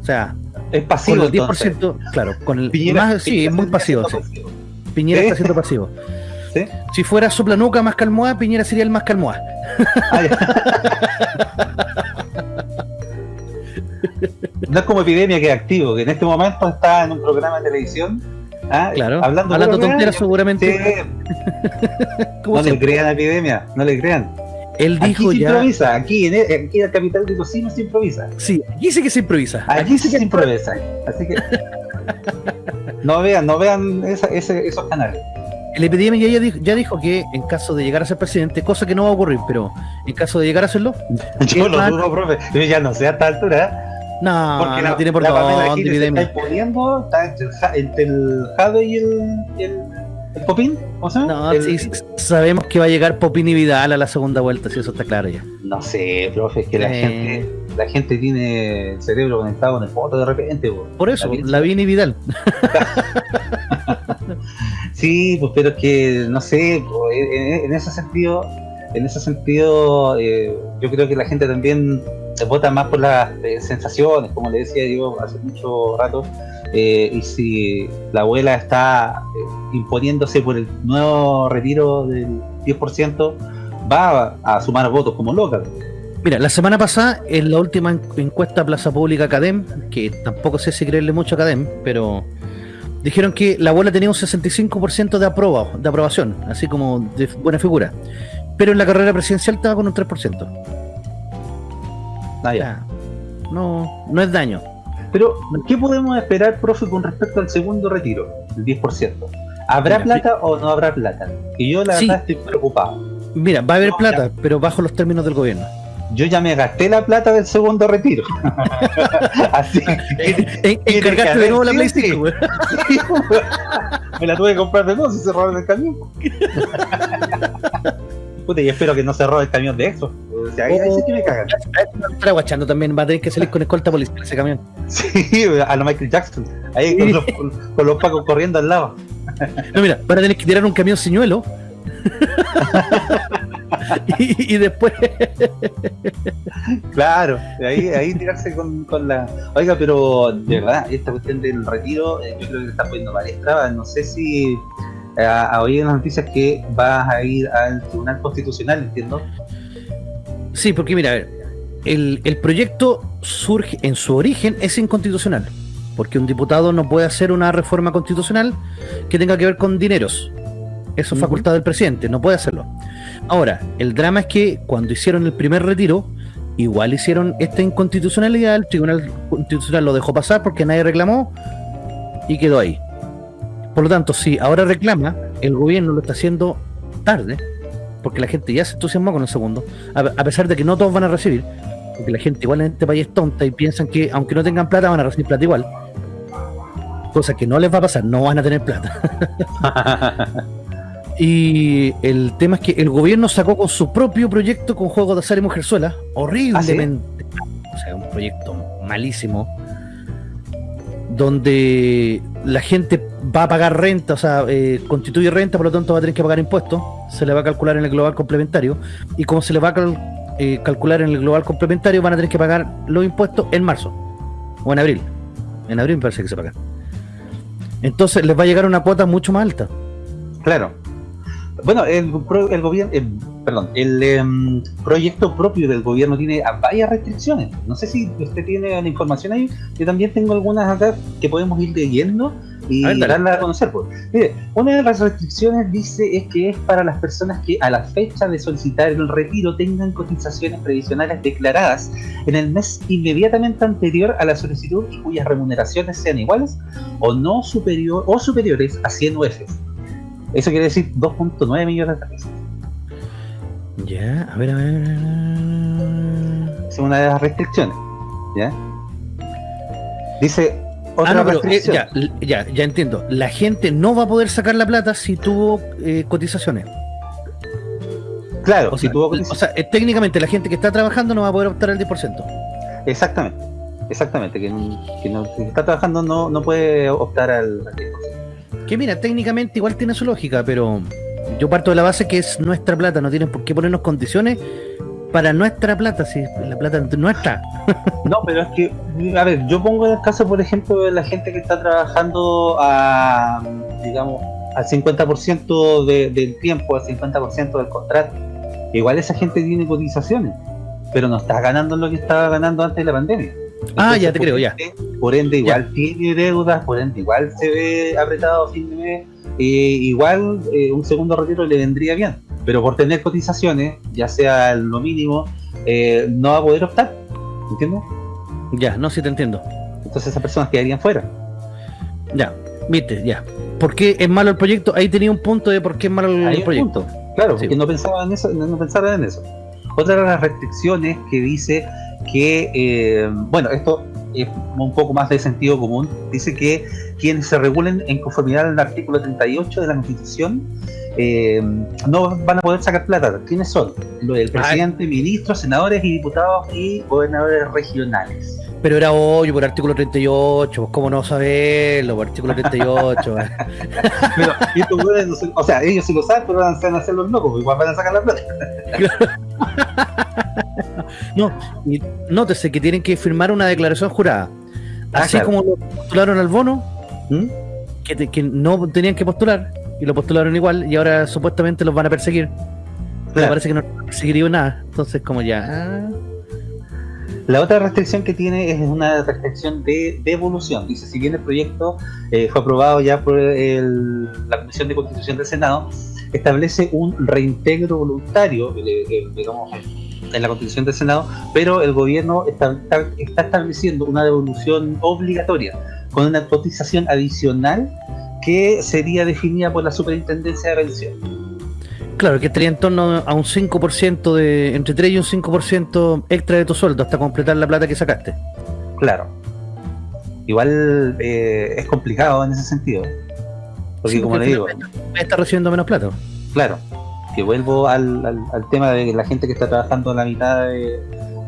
O sea, Es con pasivo. el 10%, entonces. claro, con el Piñera- más, sí, es muy pasivo. siendo sí. pasivo. Piñera está siendo pasivo. ¿Sí? Si fuera soplanuca más calmoa, Piñera sería el más calmoa. Ah. No es como epidemia que es activo, que en este momento está en un programa de televisión. ¿ah? Claro, hablando, hablando tonteras seguramente. Sí, no le crean a epidemia, no le crean. Él Aquí dijo se ya. improvisa, aquí en, el- aquí en la capital de los Cimios se improvisa. Sí, aquí sí que se improvisa. Aquí sí se improvisa. Así que no vean, no vean esa- ese- esos canales. El epidemia ya dijo, ya dijo que en caso de llegar a ser presidente, cosa que no va a ocurrir, pero en caso de llegar a serlo, Yo lo dudo, profe. Yo ya no sé a esta altura. no, Porque no la, tiene por la dónde se está imponiendo está entre el, Ja- entre el Jade y el, y el, el No, El- sí, sabemos que va a llegar Popín y Vidal a la segunda vuelta, si eso está claro ya. No sé, profe, es que la Eh. gente la gente tiene el cerebro conectado con el foto de repente. po. Por eso, Lavín y Vidal. Sí, pues pero es que, no sé, en, en- en ese sentido, en ese sentido, eh, yo creo que la gente también se vota más por las eh, sensaciones, como le decía yo hace mucho rato, eh, y si la abuela está eh, imponiéndose por el nuevo retiro del 10%, va a, a sumar votos como loca. Mira, la semana pasada, en la última en- encuesta Plaza Pública Cadem, que tampoco sé si creerle mucho a Cadem, pero dijeron que la abuela tenía un 65% de, aproba, de aprobación, así como de buena figura. Pero en la carrera presidencial estaba con un 3%. Ah. Ya, no, no es daño. Pero, ¿qué podemos esperar, profe, con respecto al segundo retiro, el 10%? ¿Habrá Mira, plata o no habrá plata? Y yo, la Sí. verdad, estoy preocupado. Mira, va a haber No, plata, pero bajo los términos del gobierno. Yo ya me gasté la plata del segundo retiro. Así que En- que Encargaste de nuevo la sí, Play sí. 5, güey. me la tuve que comprar de nuevo si se robaron el camión. Puta, y espero que no se robe el camión de eso. Ahí, ahí sí que me cagan. Guachando también, va a tener que salir con escolta policial ese camión. Sí, a lo Michael Jackson. Ahí con los, con los pacos corriendo al lado. No, mira, van a tener que tirar un camión señuelo. y, y después. Claro, ahí, ahí tirarse con, con la. Oiga, pero de verdad, esta cuestión del retiro, eh, yo creo que le está poniendo trabas. No sé si eh, a oír en las noticias que vas a ir al Tribunal Constitucional, entiendo. Sí, porque mira, a ver, el, el proyecto surge en su origen es inconstitucional. Porque un diputado no puede hacer una reforma constitucional que tenga que ver con dineros. Eso es facultad del presidente, no puede hacerlo. Ahora, el drama es que cuando hicieron el primer retiro, igual hicieron esta inconstitucionalidad, el Tribunal Constitucional lo dejó pasar porque nadie reclamó y quedó ahí. Por lo tanto, si ahora reclama, el gobierno lo está haciendo tarde, porque la gente ya se entusiasmó con el segundo, a, a pesar de que no todos van a recibir, porque la gente igual en este país es tonta y piensan que aunque no tengan plata van a recibir plata igual. Cosa que no les va a pasar, no van a tener plata. Y el tema es que el gobierno sacó con su propio proyecto con juegos de azar y mujerzuela, horriblemente, o sea, un proyecto malísimo, donde la gente va a pagar renta, o sea, eh, constituye renta, por lo tanto va a tener que pagar impuestos, se le va a calcular en el global complementario, y como se le va a eh, calcular en el global complementario, van a tener que pagar los impuestos en marzo o en abril. En abril me parece que se pagan. Entonces les va a llegar una cuota mucho más alta. Claro. Bueno, el gobierno, perdón, el em, proyecto propio del gobierno tiene varias restricciones. No sé si usted tiene la información ahí. Yo también tengo algunas acá que podemos ir leyendo y A ver, darla a conocer. pues. Mire, una de las restricciones dice es que es para las personas que a la fecha de solicitar el retiro tengan cotizaciones previsionales declaradas en el mes inmediatamente anterior a la solicitud y cuyas remuneraciones sean iguales o no superior o superiores a 100 UFs. Eso quiere decir 2.9 millones de pesos. Ya, a ver, a ver. es una de las restricciones. ¿Ya? Dice otra Ah, no, pero eh, ya, ya, ya entiendo. La gente no va a poder sacar la plata si tuvo eh, cotizaciones. claro, O si sea, tuvo o cotización- sea, eh, técnicamente la gente que está trabajando no va a poder optar al 10%. Exactamente. Exactamente. Que, que no, que está trabajando no, no puede optar al. al 10%. Que mira, técnicamente igual tiene su lógica, pero yo parto de la base que es nuestra plata, no tienen por qué ponernos condiciones para nuestra plata, si la plata es nuestra. No, pero es que, a ver, yo pongo el caso, por ejemplo, de la gente que está trabajando a, digamos, al 50% de, del tiempo, al 50% del contrato. Igual esa gente tiene cotizaciones, pero no está ganando lo que estaba ganando antes de la pandemia. Ah, ya te creo, ya. Por ende, igual tiene deudas, por ende, igual se ve apretado a fin de mes. eh, igual eh, un segundo retiro le vendría bien, pero por tener cotizaciones, ya sea lo mínimo, eh, no va a poder optar. ¿Entiendes? Ya, no, sí te entiendo. Entonces esas personas quedarían fuera. Ya, viste, ya. ¿Por qué es malo el proyecto? Ahí tenía un punto de por qué es malo el proyecto. punto. Claro, Sí. porque no pensaban en eso, no, no pensaban en eso. Otra de las restricciones que dice que, eh, bueno, esto es un poco más de sentido común, dice que quienes se regulen en conformidad al artículo 38 de la Constitución eh, no van a poder sacar plata. ¿Quiénes son? Lo del presidente, ministros, senadores y diputados y gobernadores regionales. Pero era hoy por artículo 38, pues cómo no saberlo, por artículo 38. Pero, y estos güeyes no se- o sea, ellos sí lo saben, pero van a hacer los locos, igual van a sacar la plata. No, y nótese que tienen que firmar una declaración jurada. Ah, Así claro. como lo postularon al bono, ¿Mm? que, te- que no tenían que postular, y lo postularon igual, y ahora supuestamente los van a perseguir. Pero parece que no perseguirían nada. Entonces, como ya. ah, La otra restricción que tiene es una restricción de devolución. Dice, si bien el proyecto eh, fue aprobado ya por el- la Comisión de Constitución del Senado, establece un reintegro voluntario, eh, eh, digamos, en la constitución del Senado, pero el gobierno está, está, está estableciendo una devolución obligatoria con una cotización adicional que sería definida por la superintendencia de pensión. Claro, que estaría en torno a un 5% de, entre 3 y un 5% extra de tu sueldo hasta completar la plata que sacaste. Claro. Igual eh, es complicado en ese sentido. Porque Sí, como le digo, Está recibiendo menos plata. claro, que vuelvo al, al, al tema de la gente que está trabajando la mitad de-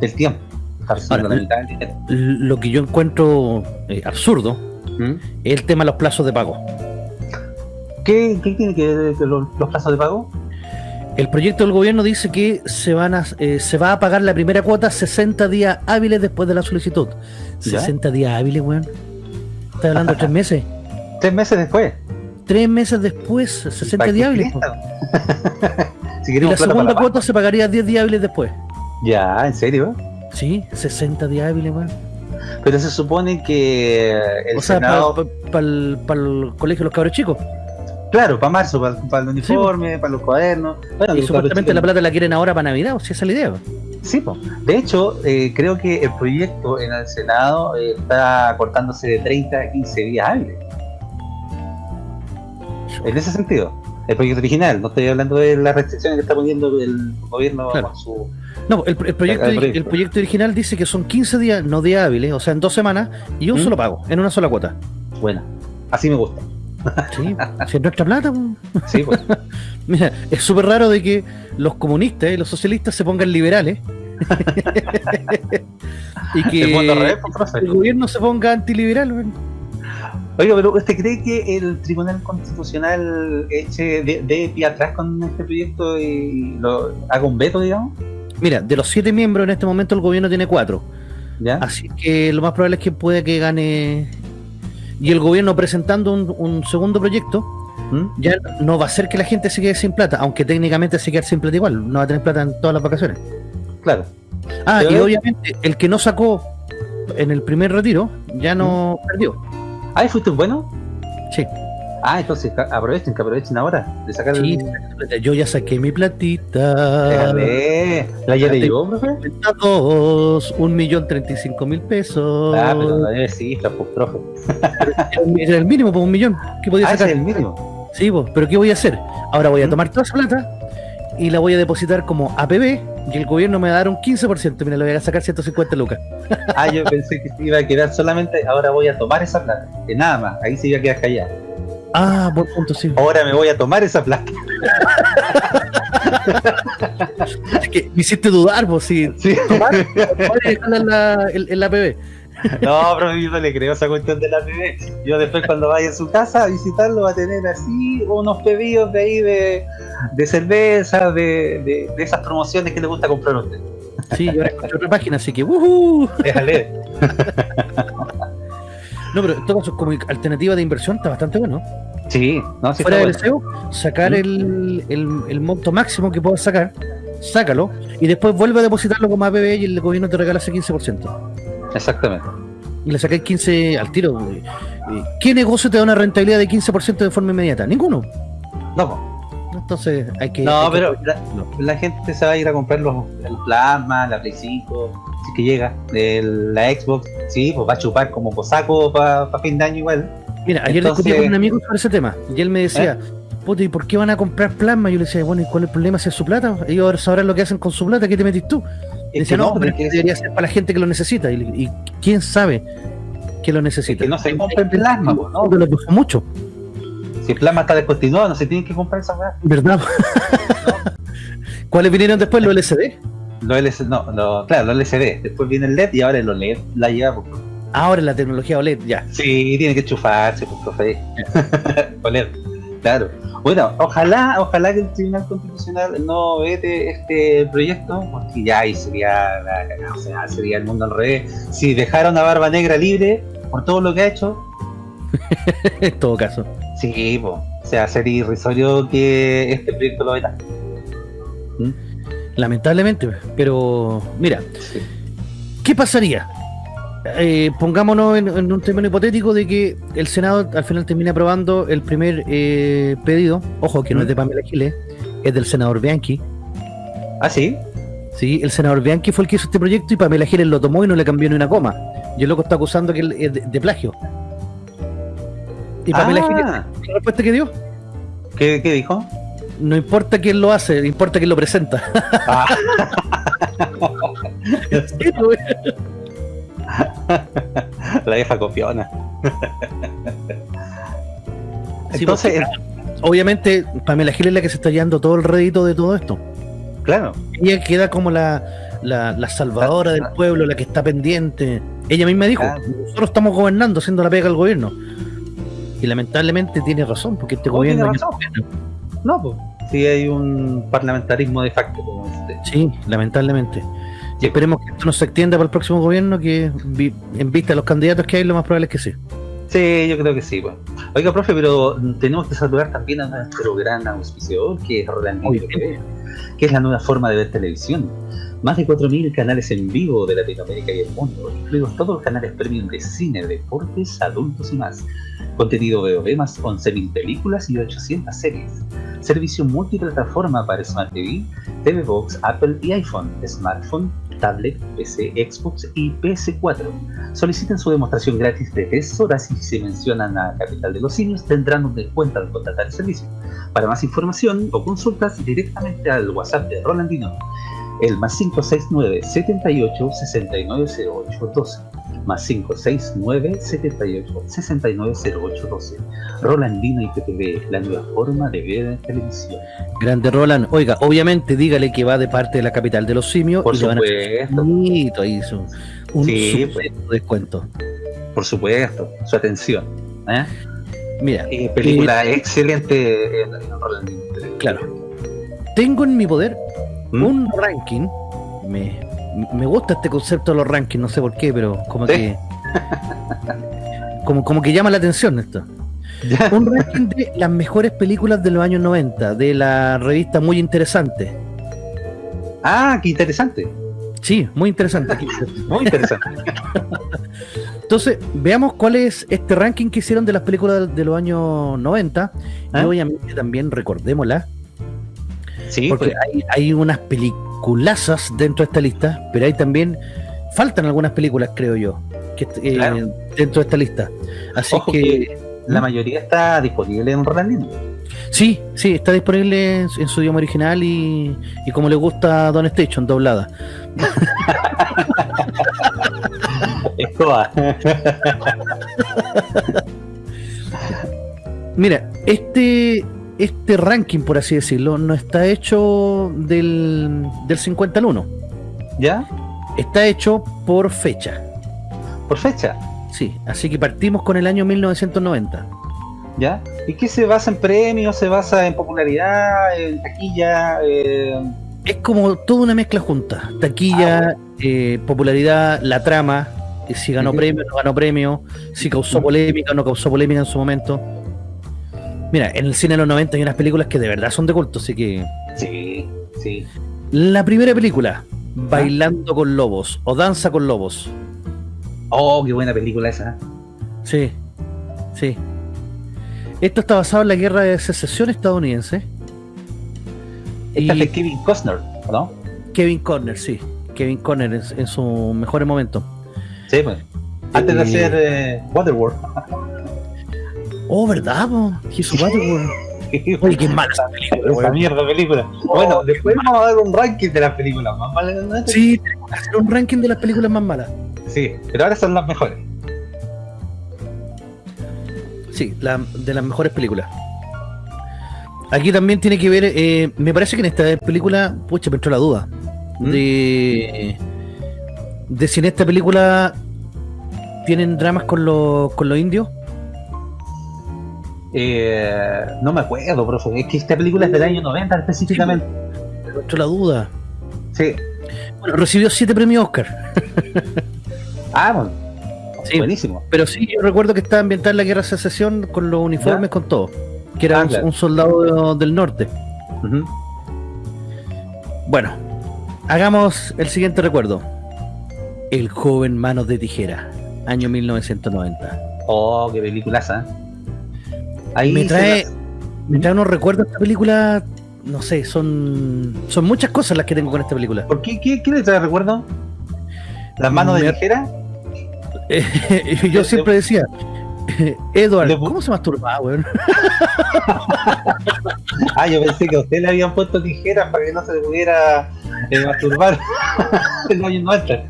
del tiempo. Está recibiendo Ahora, la mitad del dinero. Lo que yo encuentro eh, absurdo ¿Mm? es el tema de los plazos de pago. ¿Qué, qué tiene que ver los, los plazos de pago? El proyecto del gobierno dice que se van a, eh, se va a pagar la primera cuota 60 días hábiles después de la solicitud. ¿Ya? 60 días hábiles, weón. Estás hablando de tres meses. Tres meses después. Tres meses después, 60 ¿Para días qué hábiles. po. prestan? si Y la segunda la cuota se pagaría 10 días hábiles después. Ya, ¿en serio? Sí, 60 días hábiles, weón. Pero se supone que el O sea, Senado, para el, colegio de los cabros chicos. claro, para marzo, para, el uniforme, para los cuadernos. Bueno, Y los supuestamente la plata la quieren ahora para Navidad, o si esa es la idea. Sí, po. de hecho, eh, creo que el proyecto en el Senado eh, está cortándose de 30 a 15 días hábiles. En ese sentido, el proyecto original, no estoy hablando de las restricciones que está poniendo el gobierno Claro. con su. No, el, el proyecto, El proyecto. el proyecto original dice que son 15 días, no días hábiles, o sea, en dos semanas, y un ¿Mm? solo pago, en una sola cuota. Bueno, así me gusta. Sí, si es nuestra plata. Sí, pues. Mira, es súper raro de que los comunistas y los socialistas se pongan liberales. y que el gobierno se ponga antiliberal. Oiga, pero ¿usted cree que el Tribunal Constitucional eche de, de pie atrás con este proyecto y lo haga un veto, digamos? Mira, de los siete miembros en este momento el gobierno tiene cuatro. ¿Ya? Así que lo más probable es que puede que gane. Y el gobierno presentando un, un segundo proyecto, ¿Mm? ya no va a ser que la gente se quede sin plata, aunque técnicamente se quede sin plata igual, no va a tener plata en todas las vacaciones. Claro. Ah, Pero y obviamente el que no sacó en el primer retiro ya no perdió. Ah, ¿y fuiste bueno? Sí. Ah, entonces aprovechen, que aprovechen ahora de sacar Sí, el. yo ya saqué mi platita. Déjale. ¿La ya le llegó, profe? Dos, un millón treinta y cinco mil pesos. Ah, pero no debe cifras, pues, profe. Era el mínimo, pues un millón. ¿Qué podía Ah, ese sacar? es el mínimo. Sí, pues, pero ¿qué voy a hacer? Ahora voy a tomar toda esa plata y la voy a depositar como APB y el gobierno me va a dar un 15%. Mira, le voy a sacar 150 lucas. Ah, yo pensé que se iba a quedar solamente. Ahora voy a tomar esa plata. Que nada más, ahí se iba a quedar callado. Ah, buen punto, sí. Ahora me voy a tomar esa plata. Es que me hiciste dudar, pues, si Sí. tomar, en la, en- en la APB. No, pero yo no le creo esa cuestión de la PB. Yo después cuando vaya a su casa a visitarlo va a tener así unos pedidos de ahí de, de cerveza, de, de, de esas promociones que le gusta comprar a usted. Sí, ahora encontré otra página, así que ¡wujú! Déjale. No, pero en todo caso, como alternativa de inversión está bastante bueno. Sí, no, sí Fuera del bueno. SEO, sacar el, el, el monto máximo que puedas sacar, sácalo, y después vuelve a depositarlo como APB y el gobierno te regala ese 15%. Exactamente. Y le sacáis 15 al tiro. Eh, ¿Qué negocio te da una rentabilidad de 15% de forma inmediata? Ninguno. No. Entonces hay que. no hay que- pero la, gente se va a ir a comprar los, el plasma, la Play 5, si que llega, el- la Xbox, sí, pues va a chupar como cosaco para fin de año igual. Mira, ayer Entonces- discutí con un amigo sobre ese tema y él me decía, puta, ¿y por qué van a comprar plasma? Yo le decía, bueno, ¿y cuál es el problema si es su plata? Ellos sabrán lo que hacen con su plata, ¿qué te metís tú? Y decía, no, no, pero es debería ser para la gente que lo necesita. Y, y quién sabe que lo es necesita. que no se compra el plasma, po, ¿no? Lo mucho, Si el plasma está descontinuado, no se tienen que comprar esa weá. ¿verdad? ¿Cuáles vinieron después? Los LCD. Los LCD, no, lo- claro, los LCD. Después viene el LED y ahora el OLED la lleva. pues. Ahora la tecnología OLED, ya. Sí, tiene que chufarse, pues, profe. OLED, claro. Bueno, ojalá, ojalá que el Tribunal Constitucional no vete este proyecto, porque ya ahí sería la cagada, o sea, sería el mundo al revés. Si dejaron a Barba Negra libre por todo lo que ha hecho, en todo caso. Sí, pues, o sea, sería irrisorio que este proyecto lo veta. Lamentablemente, pero mira, Sí. ¿qué pasaría? Eh, pongámonos en, en un término hipotético de que el Senado al final termine aprobando el primer eh, pedido. Ojo, que no es de Pamela Giles, es del senador Bianchi. ¿Ah, sí? Sí, el senador Bianchi fue el que hizo este proyecto y Pamela Giles lo tomó y no le cambió ni una coma. Y el loco está acusando que es de, de plagio. Y Pamela Ah, ¿qué respuesta que dio? ¿qué, qué dijo? No importa quién lo hace, importa quién lo presenta. Ah, Sí, la vieja copiona. Sí, Entonces, porque, obviamente, Pamela Giles es la que se está llevando todo el rédito de todo esto. claro, Ella queda como la, la, la salvadora del pueblo, la que está pendiente. Ella misma dijo, Claro. nosotros estamos gobernando, haciendo la pega al gobierno. Y lamentablemente tiene razón, porque este Oh, gobierno... tiene razón. no, pues, sí hay un parlamentarismo de facto, como usted. Sí, lamentablemente. Y esperemos que esto no se extienda para el próximo gobierno, que en vista de los candidatos que hay, lo más probable es que sí. Sí, yo creo que sí. Pues. Oiga, profe, pero tenemos que saludar también a nuestro gran auspiciador, que es Rolandino. TV, que es la nueva forma de ver televisión. Más de 4.000 canales en vivo de Latinoamérica y el mundo, incluidos todos los canales premium de cine, deportes, adultos y más. Contenido VOD más 11.000 películas y 800 series. Servicio multiplataforma para Smart TV, TV Box, Apple y iPhone, smartphone, tablet, PC, Xbox y PS4. Soliciten su demostración gratis de 3 horas y si se mencionan a Capital de los Simios tendrán un descuento al contratar el servicio. Para más información o consultas directamente al WhatsApp de Rolandino, el más 569 78 6908 12 más 569 78 6908 12 Rolandino IPTV, la nueva forma de ver televisión. Grande Roland. Oiga, obviamente dígale que va de parte de la capital de los simios Por y le van a supuesto, bonito ahí su- un Sí, super descuento. por supuesto, su atención. ¿eh? Mira, Eh, película excelente en, en Rolandino claro. Tengo en mi poder ¿Mm? un ranking. Me, me gusta este concepto de los rankings, no sé por qué, pero como ¿Sí? que. Como, como que llama la atención esto. Ya. Un ranking de las mejores películas de los años 90, de la revista Muy Interesante. Ah, qué interesante. Sí, muy interesante. Muy interesante. Entonces, veamos cuál es este ranking que hicieron de las películas de los años 90. ¿Ah? Y obviamente también recordémosla, Sí, porque pues, hay, hay unas peliculazas dentro de esta lista, pero hay también, faltan algunas películas, creo yo, que, eh, Claro. dentro de esta lista. Así Ojo que, que la mayoría está disponible en Rolandino. sí, sí, está disponible en, su- en su idioma original y, y como le gusta Don Station, doblada. Mira, este, este ranking, por así decirlo, no está hecho del, del 50 al 1. ¿Ya? Está hecho por fecha. Por fecha. Sí, así que partimos con el año 1990. ¿Ya? ¿Y qué se basa en premios? ¿Se basa en popularidad? ¿En taquilla? Eh, Es como toda una mezcla junta. Taquilla, eh, popularidad, la trama, si ganó Ujú. premio, no ganó premio, si causó Ujú. polémica o no causó polémica en su momento. Mira, en el cine de los 90 hay unas películas que de verdad son de culto, así que... sí, sí. La primera película, Bailando con Lobos o Danza con Lobos. Oh, qué buena película esa. Sí, sí. Esto está basado en la guerra de secesión estadounidense. Esta es de Kevin Costner, ¿no? Kevin Conner, sí. Kevin Conner en, en sus mejores momentos. Sí, pues. Antes de Eh, hacer eh, Waterworld. Oh, ¿verdad? po? Hizo Waterworld. Oye, qué mala esa película, Esa mierda película. bueno, después vamos a dar un ranking de las películas más malas de los 90. Sí, tenemos que hacer un ranking de las películas más malas. Sí, pero ahora son las mejores. Sí, la- de las mejores películas. Aquí también tiene que ver, eh, me parece que en esta película, pucha, me entró la duda, ¿Mm? de, de si en esta película tienen dramas con, los con los indios. Eh, no me acuerdo, profe. Es que esta película es del año 90 específicamente. Me entró la duda. Sí. Bueno, recibió siete premios Oscar, Ah, bueno. Sí. Buenísimo. pero sí, yo recuerdo que estaba ambientada en la guerra de secesión con los uniformes, ¿Ya? con todo, que era Ah, un, claro. un soldado del norte. Bueno, hagamos el siguiente recuerdo. El joven Manos de Tijera, año 1990. Oh, qué peliculaza. Ahí Me trae, la- me trae unos recuerdos de esta película no sé, son son muchas cosas las que tengo con esta película. ¿Por qué? ¿Qué, qué le trae recuerdo? ¿Las manos de Me- tijera? Eh, yo siempre decía, Edward, Le- ¿cómo se masturbaba, weón? Ah, yo pensé que a usted le habían puesto tijeras para que no se pudiera eh, masturbar. el no entra.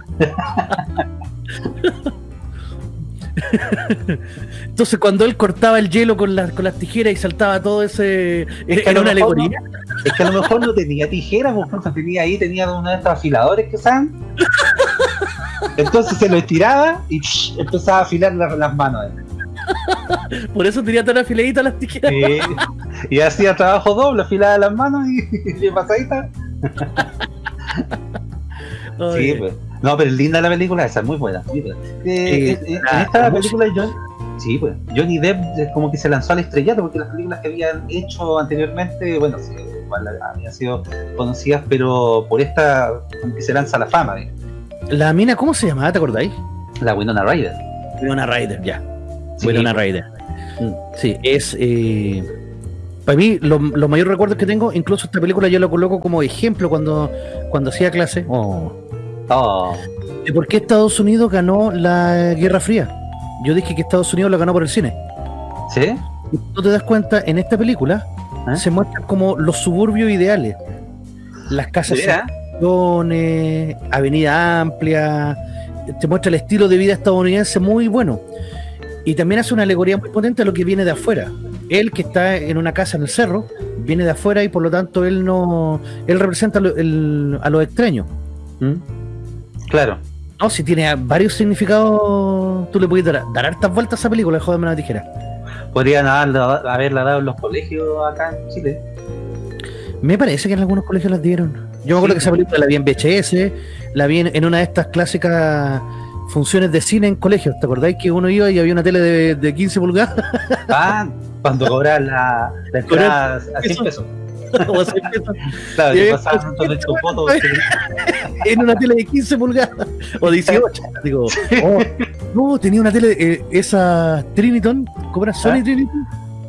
Entonces cuando él cortaba el hielo con, las con las tijeras y saltaba todo ese... Es que a Era una alegoría. Es que a lo mejor no tenía tijeras, por ejemplo, tenía ahí, tenía uno de estos afiladores que usaban. Entonces se lo estiraba y psh, empezaba a afilar las, las manos. Por eso tenía tan afiladitas las tijeras. Sí. Y hacía trabajo doble, afilaba las manos y, y pasadita. Sí, pues. No, pero es linda la película esa, muy buena. Muy buena. Eh, Sí, eh, eh, la- en esta la película John, sí, pues, Johnny Depp es como que se lanzó al estrellato porque las películas que habían hecho anteriormente, bueno, sí, igual habían sido conocidas, pero por esta como que se lanza a la fama, eh. La mina, ¿cómo se llamaba? ¿Te acordáis? la Winona Ryder. Winona Ryder, ya. Sí. Winona Ryder. Mm. Sí, es. eh, para mí, lo- los mayores recuerdos que tengo, incluso esta película yo la coloco como ejemplo cuando, cuando hacía clase. Oh, Oh, de por qué Estados Unidos ganó la Guerra Fría. Yo dije que Estados Unidos la ganó por el cine. ¿sí? Y tú te das cuenta, en esta película ¿Eh? se muestran como los suburbios ideales. Las casas avenida amplia, te muestra el estilo de vida estadounidense muy bueno. Y también hace una alegoría muy potente a lo que viene de afuera. Él que está en una casa en el cerro, viene de afuera y por lo tanto él no, él representa lo- a los extraños. ¿Mm? claro. No, si tiene varios significados, tú le puedes dar, dar hartas vueltas a esa película, joderme la tijera. Podrían haberla, haberla dado en los colegios acá en Chile. Me parece que en algunos colegios las dieron. Yo me acuerdo que esa película la vi en VHS, la vi en, en una de estas clásicas funciones de cine en colegios. ¿Te acordáis que uno iba y había una tele de, de 15 pulgadas? Ah, cuando cobraban la, la entrada a 100 Eso. pesos. Claro, que pasaban pues, con tu foto. en una tele de 15 pulgadas o 18. Digo, oh, no, tenía una tele, eh, esa Triniton, ¿cómo era? Sony ¿Ah? Triniton,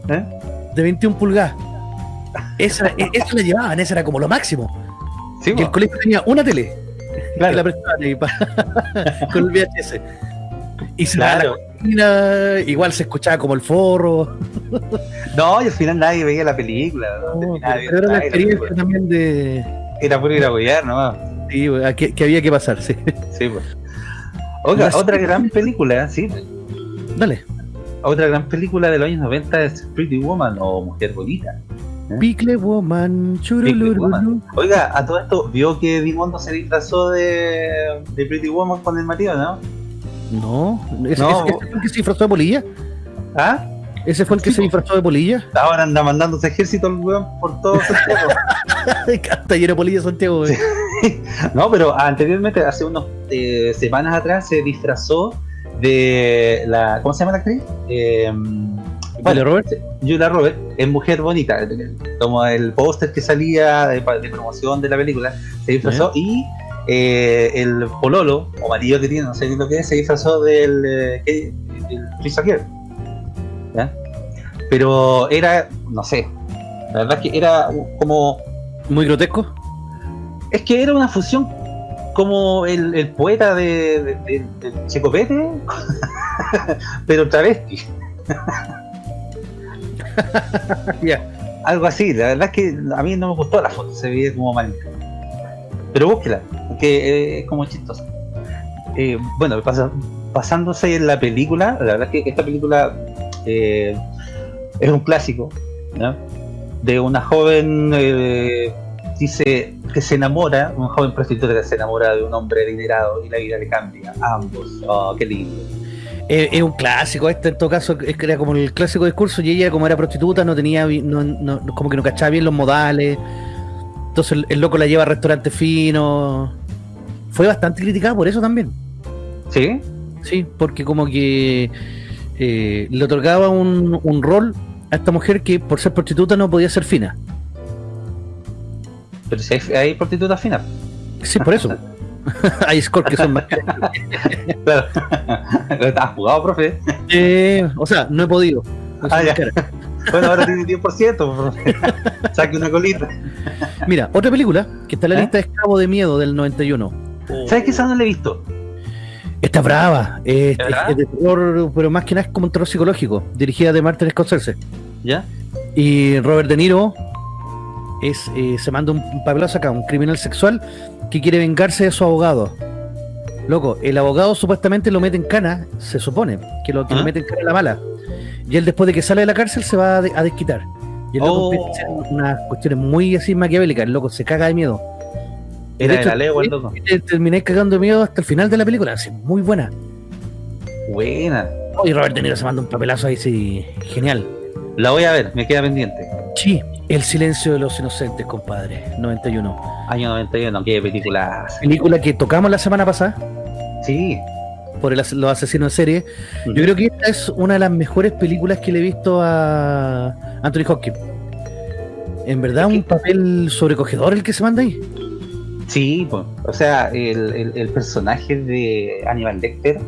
¿Eh? de 21 pulgadas. Esa, e- esa la llevaban, esa era como lo máximo. Sí, Y el colegio tenía una tele. claro. que la prestaban ahí con el VHS. Y se Claro. la igual se escuchaba como el forro. No, y al final nadie veía la película. era la experiencia también de Era puro ir a huear nomás. sí, a que, que había que pasar, sí. Sí, pues. Oiga, otra gran película, sí. Dale. Otra gran película de los años 90 es Pretty Woman o Mujer Bonita. Picle Woman, Pickle. Woman. Oiga, a todo esto, ¿vio que Dimondo se disfrazó de, de Pretty Woman con el marido, no? No, ese, No, ese- ese fue el que se disfrazó de polilla. ¿Ah? Ese fue el que Sí, se disfrazó de polilla. Ahora anda mandándose ejército el weón por todo Santiago. Está lleno de polilla Santiago. No, pero anteriormente, hace unas semanas atrás, se disfrazó de la. ¿Cómo se llama la actriz? Eh, Julia Roberts. Julia Roberts en Mujer Bonita. Como el póster que salía de, de promoción de la película, se disfrazó y eh, el pololo o marido que tiene, no sé qué es lo que es, se disfrazó del. Eh. Pero era, no sé, la verdad es que era como Muy grotesco. es que era una fusión como el, el poeta de, de, de- Checopete, pero travesti. Algo así, la verdad es que a mí no me gustó la foto, se veía como mal. Pero búsquela, porque es como chistosa. Eh, bueno, pasándose en la película, la verdad es que esta película eh, es un clásico, ¿no? De una joven, eh, dice que se enamora, una joven prostituta que se enamora de un hombre adinerado y la vida le cambia a ambos. Oh, qué lindo. Es un clásico este en todo caso era como el clásico discurso y ella como era prostituta no tenía no, no- como que no cachaba bien los modales entonces el, el loco la lleva a restaurantes finos fue bastante criticada por eso también ¿Sí? sí porque como que eh, le otorgaba un, un rol a esta mujer que por ser prostituta no podía ser fina Pero si hay, hay prostitutas finas. sí por eso hay scores que son más Claro. ¿Estás jugado, profe? Eh, o sea no he podido Ah. Bueno, ahora tiene 10%. Saque una colita. Mira, otra película que está en la ¿Eh? lista de Esclavo de Miedo del 91. ¿Sabes que esa no la he visto? Está brava, es, ¿De verdad? es de terror, pero más que nada es como un terror psicológico, dirigida de Martin Scorsese. ¿Ya? Y Robert De Niro es, eh, se manda un papelazo acá, un criminal sexual que quiere vengarse de su abogado. Loco, el abogado supuestamente lo mete en cana, se supone, que lo, que lo ¿Ah? mete en cana la mala. Y él después de que sale de la cárcel se va a, de- a desquitar. Y el loco Oh. empieza a hacer unas cuestiones muy así maquiavélicas, el loco se caga de miedo. Era de hecho, la legua el loco. te- terminé cagando miedo hasta el final de la película, así, muy buena. Buena. Oh, y Robert De Niro se manda un papelazo ahí, sí, genial. La voy a ver, me queda pendiente. Sí, El silencio de los inocentes, compadre, 91. Año 91, qué película. Película que tocamos la semana pasada Sí. por el los asesinos en serie. Yo creo que esta es una de las mejores películas que le he visto a Anthony Hopkins. En verdad, Es que- un papel sobrecogedor el que se manda ahí. Sí, pues, o sea, el, el- el personaje de Aníbal Lecter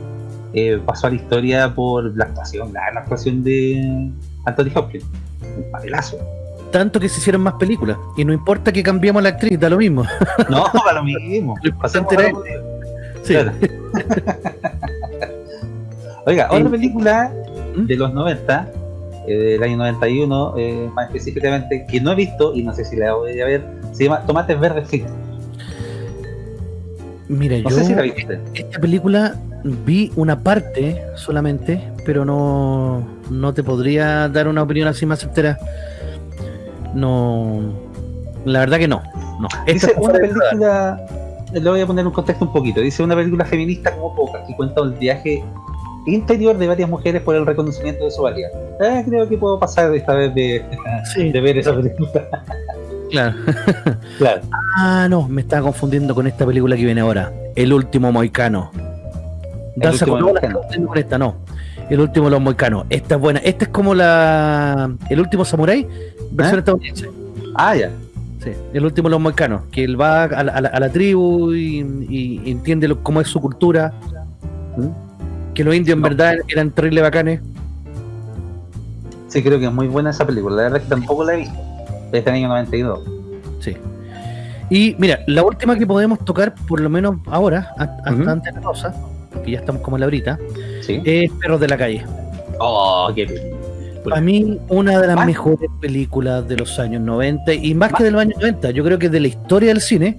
eh, pasó a la historia por la actuación, la, la actuación de Anthony Hopkins. Un papelazo. Tanto que se hicieron más películas. Y no importa que cambiemos la actriz, da lo mismo. No, para lo mismo. Lo. Sí. Claro. Oiga, otra Eh, película ¿Mm? de los 90, eh, del año 91, eh, más específicamente, que no he visto y no sé si la voy a ver, se llama Tomates Verdes Fritos. Mira, No yo sé si la viste. esta película vi una parte solamente, pero no, no te podría dar una opinión así más certera. No, la verdad que no. no. Esta Dice una película, le voy a poner un contexto un poquito, dice una película feminista como pocas, que cuenta el viaje interior de varias mujeres por el reconocimiento de su valía. Eh, creo que puedo pasar esta vez de, Sí, de ver esa película. Claro. claro. Ah, no, me estaba confundiendo con esta película que viene ahora. El último moicano. Danza con con esta, no. El último de los moicanos. Esta es buena. Esta es como la. El último samurái, versión ¿Eh? estadounidense. Ah, ya. Sí, el último de los moicanos. Que él va a la, a la- a la tribu y, y entiende lo- cómo es su cultura. Que los indios en No. verdad eran terrible bacanes. Sí, creo que es muy buena esa película. La verdad es que tampoco la he visto. Es del año 92. Sí. Y mira, la última que podemos tocar, por lo menos ahora, hasta Ujú. antes de la pausa, que ya estamos como en la brita, Sí. es Perros de la Calle. Oh, qué. Para mí, una de las Más- mejores películas de los años 90, y más que de los años 90, yo creo que de la historia del cine,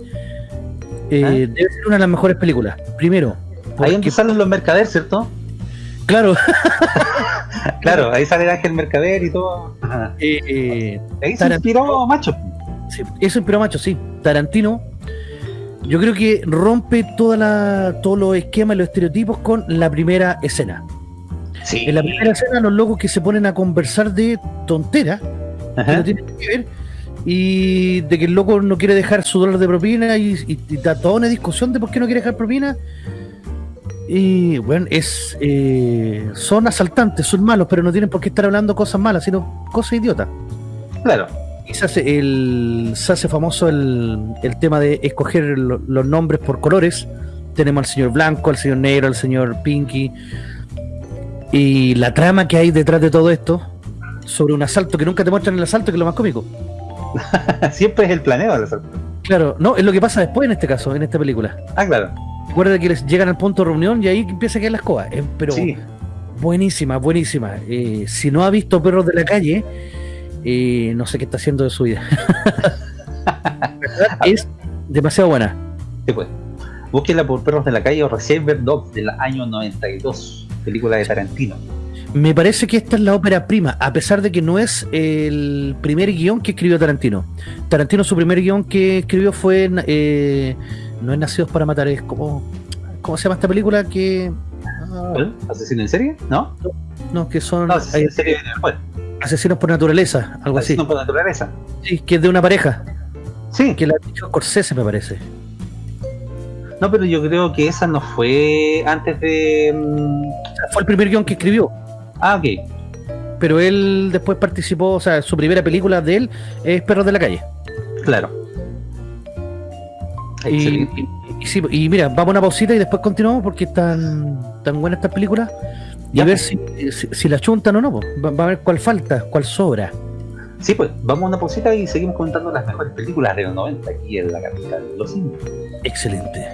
eh, ¿Ah? debe ser una de las mejores películas. Primero, Ahí porque, donde salen los mercader, ¿cierto? Claro, Claro, ahí sale el Ángel Mercader y todo. Eh, eh, Ahí se inspiró Macho. sí, eso es pero macho, sí. Tarantino, yo creo que rompe toda la, todos los esquemas y los estereotipos con la primera escena. Sí. En la primera escena, los locos que se ponen a conversar de tonteras que no tienen que ver y de que el loco no quiere dejar su dólar de propina y, y, y da toda una discusión de por qué no quiere dejar propina y bueno es eh, son asaltantes son malos pero no tienen por qué estar hablando cosas malas sino cosas idiotas Claro. y se hace el se hace famoso el, el tema de escoger lo- los nombres por colores tenemos al señor blanco al señor negro al señor pinky y la trama que hay detrás de todo esto sobre un asalto que nunca te muestran el asalto que es lo más cómico Siempre es el planeo del asalto. Claro, no, es lo que pasa después en este caso, en esta película. Ah, claro. Recuerda que les llegan al punto de reunión y ahí empieza a caer la escoba. Eh, pero Sí. buenísima, buenísima. Eh, si no ha visto Perros de la Calle, eh, no sé qué está haciendo de su vida. Es demasiado buena. Sí, pues. Búsquenla por Perros de la Calle o Reservoir Dogs del año 92. Película de Tarantino. Me parece que esta es la ópera prima, a pesar de que no es el primer guion que escribió Tarantino. Tarantino, su primer guion que escribió fue. eh, no es Nacidos para Matar, es como. ¿Cómo se llama esta película? Que. ah. ¿Asesino en serie? ¿No? no, que son No, asesino en serie después. asesinos por naturaleza, algo así. Asesino por naturaleza. Sí, que es de una pareja, Sí. que la ha dicho Scorsese, me parece. No, pero yo creo que esa no fue antes de. mm, fue el primer guion que escribió, Ah, ok. pero él después participó, o sea, su primera película de él es Perros de la Calle. Claro. Y, Excelente. y- y sí, y mira, vamos a una pausita y después continuamos porque están tan buenas estas películas. y a ver si, si, si la chuntan o no. po. Va, va a ver cuál falta, cuál sobra. Sí, pues vamos a una pausita y seguimos comentando las mejores películas de los 90 aquí en la capital de los simios. Excelente.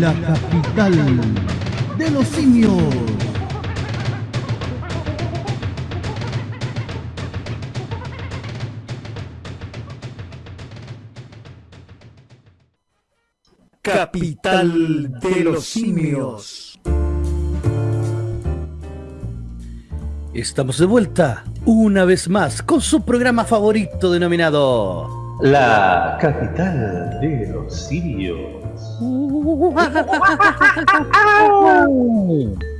La capital de los simios. Capital de los simios. Estamos de vuelta una vez más con su programa favorito denominado La capital de los.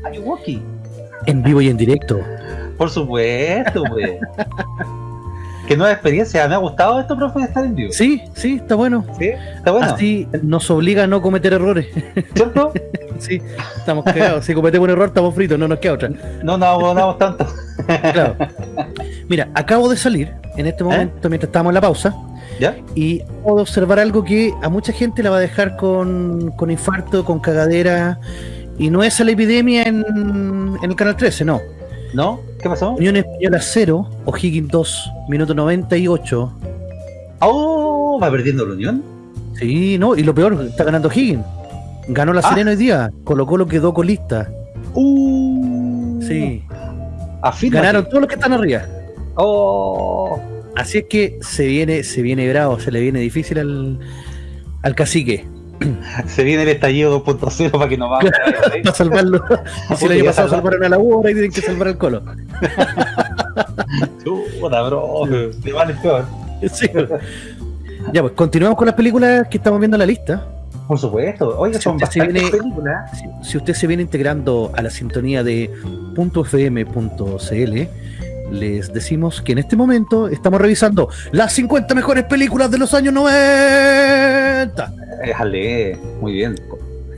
Ayuwoki. en vivo y en directo. Por supuesto, pues. Qué nueva experiencia. Me ha gustado esto, profe, de estar en vivo. Sí, sí, está bueno. ¿Sí? Está bueno. Así nos obliga a no cometer errores. ¿Cierto? sí, estamos cagados. Si cometemos un error, estamos fritos, no nos queda otra. No nos abonamos tanto. Claro. Mira, acabo de salir en este momento mientras estábamos en la pausa ¿Ya? y puedo observar algo que a mucha gente la va a dejar con, con infarto, con cagadera. Y no es la epidemia en, en el canal 13, no. ¿No? ¿Qué pasó? Unión Española 0, O'Higgins 2, minuto 98. Oh, va perdiendo la Unión. Sí, no, y lo peor, está ganando O'Higgins. Ganó la Ah. Serena hoy día, Colo Colo quedó colista. Uh. Sí, ganaron todos los que están arriba. Oh. Así es que se viene, se viene bravo, se le viene difícil al, al cacique. Se viene el estallido 2.0 para que nos vamos. Para salvarlo. Y si el año pasado salvar. salvaron a la U, ahora tienen que salvar al Colo. Chuta, bro. De mal en peor. Sí. Ya, pues continuamos con las películas que estamos viendo en la lista. Por supuesto. Oiga, Si son bastantes viene- películas. Si, si usted se viene integrando a la sintonía de .fm.cl, les decimos que en este momento estamos revisando las 50 mejores películas de los años 90. Déjale, muy bien.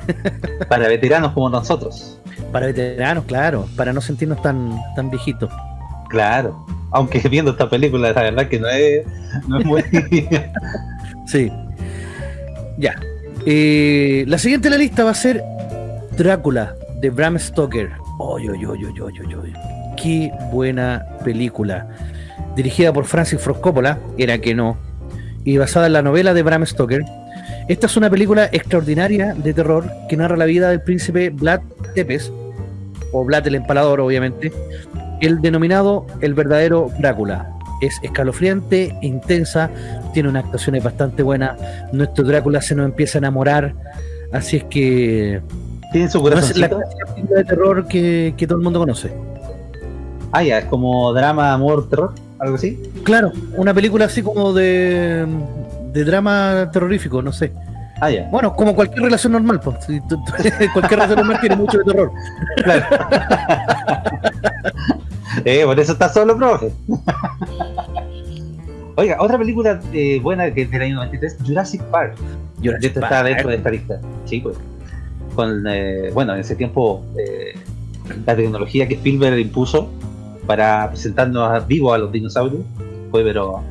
Para veteranos como nosotros. Para veteranos, claro, para no sentirnos tan, tan viejitos. Claro. Aunque viendo esta película, la verdad que no es, no es muy. Sí. Ya. Eh, la siguiente en la lista va a ser Drácula de Bram Stoker. Oy, oy, oy. Qué buena película. Dirigida por Francis Ford Coppola, era que no. Y basada en la novela de Bram Stoker. Esta es una película extraordinaria de terror que narra la vida del príncipe Vlad Tepes, o Vlad el Empalador, obviamente, el denominado el verdadero Drácula. Es escalofriante, intensa, tiene unas actuaciones bastante buenas. Nuestro Drácula se nos empieza a enamorar, así es que Tiene su no es la película de terror que, que todo el mundo conoce. Ah, ya, es como drama, amor, terror, algo así. Claro, una película así como de, de drama terrorífico, no sé. Ah, ya. Bueno, como cualquier relación normal, pues. Cualquier relación normal tiene mucho de terror. Claro. eh, por eso está solo, profe. Oiga, otra película eh, buena que es del año 93, Jurassic Park. Jurassic Esto está Park. dentro de esta lista. Sí, pues. Con, eh, bueno, en ese tiempo eh, la tecnología que Spielberg impuso para presentarnos vivo a los dinosaurios fue pero.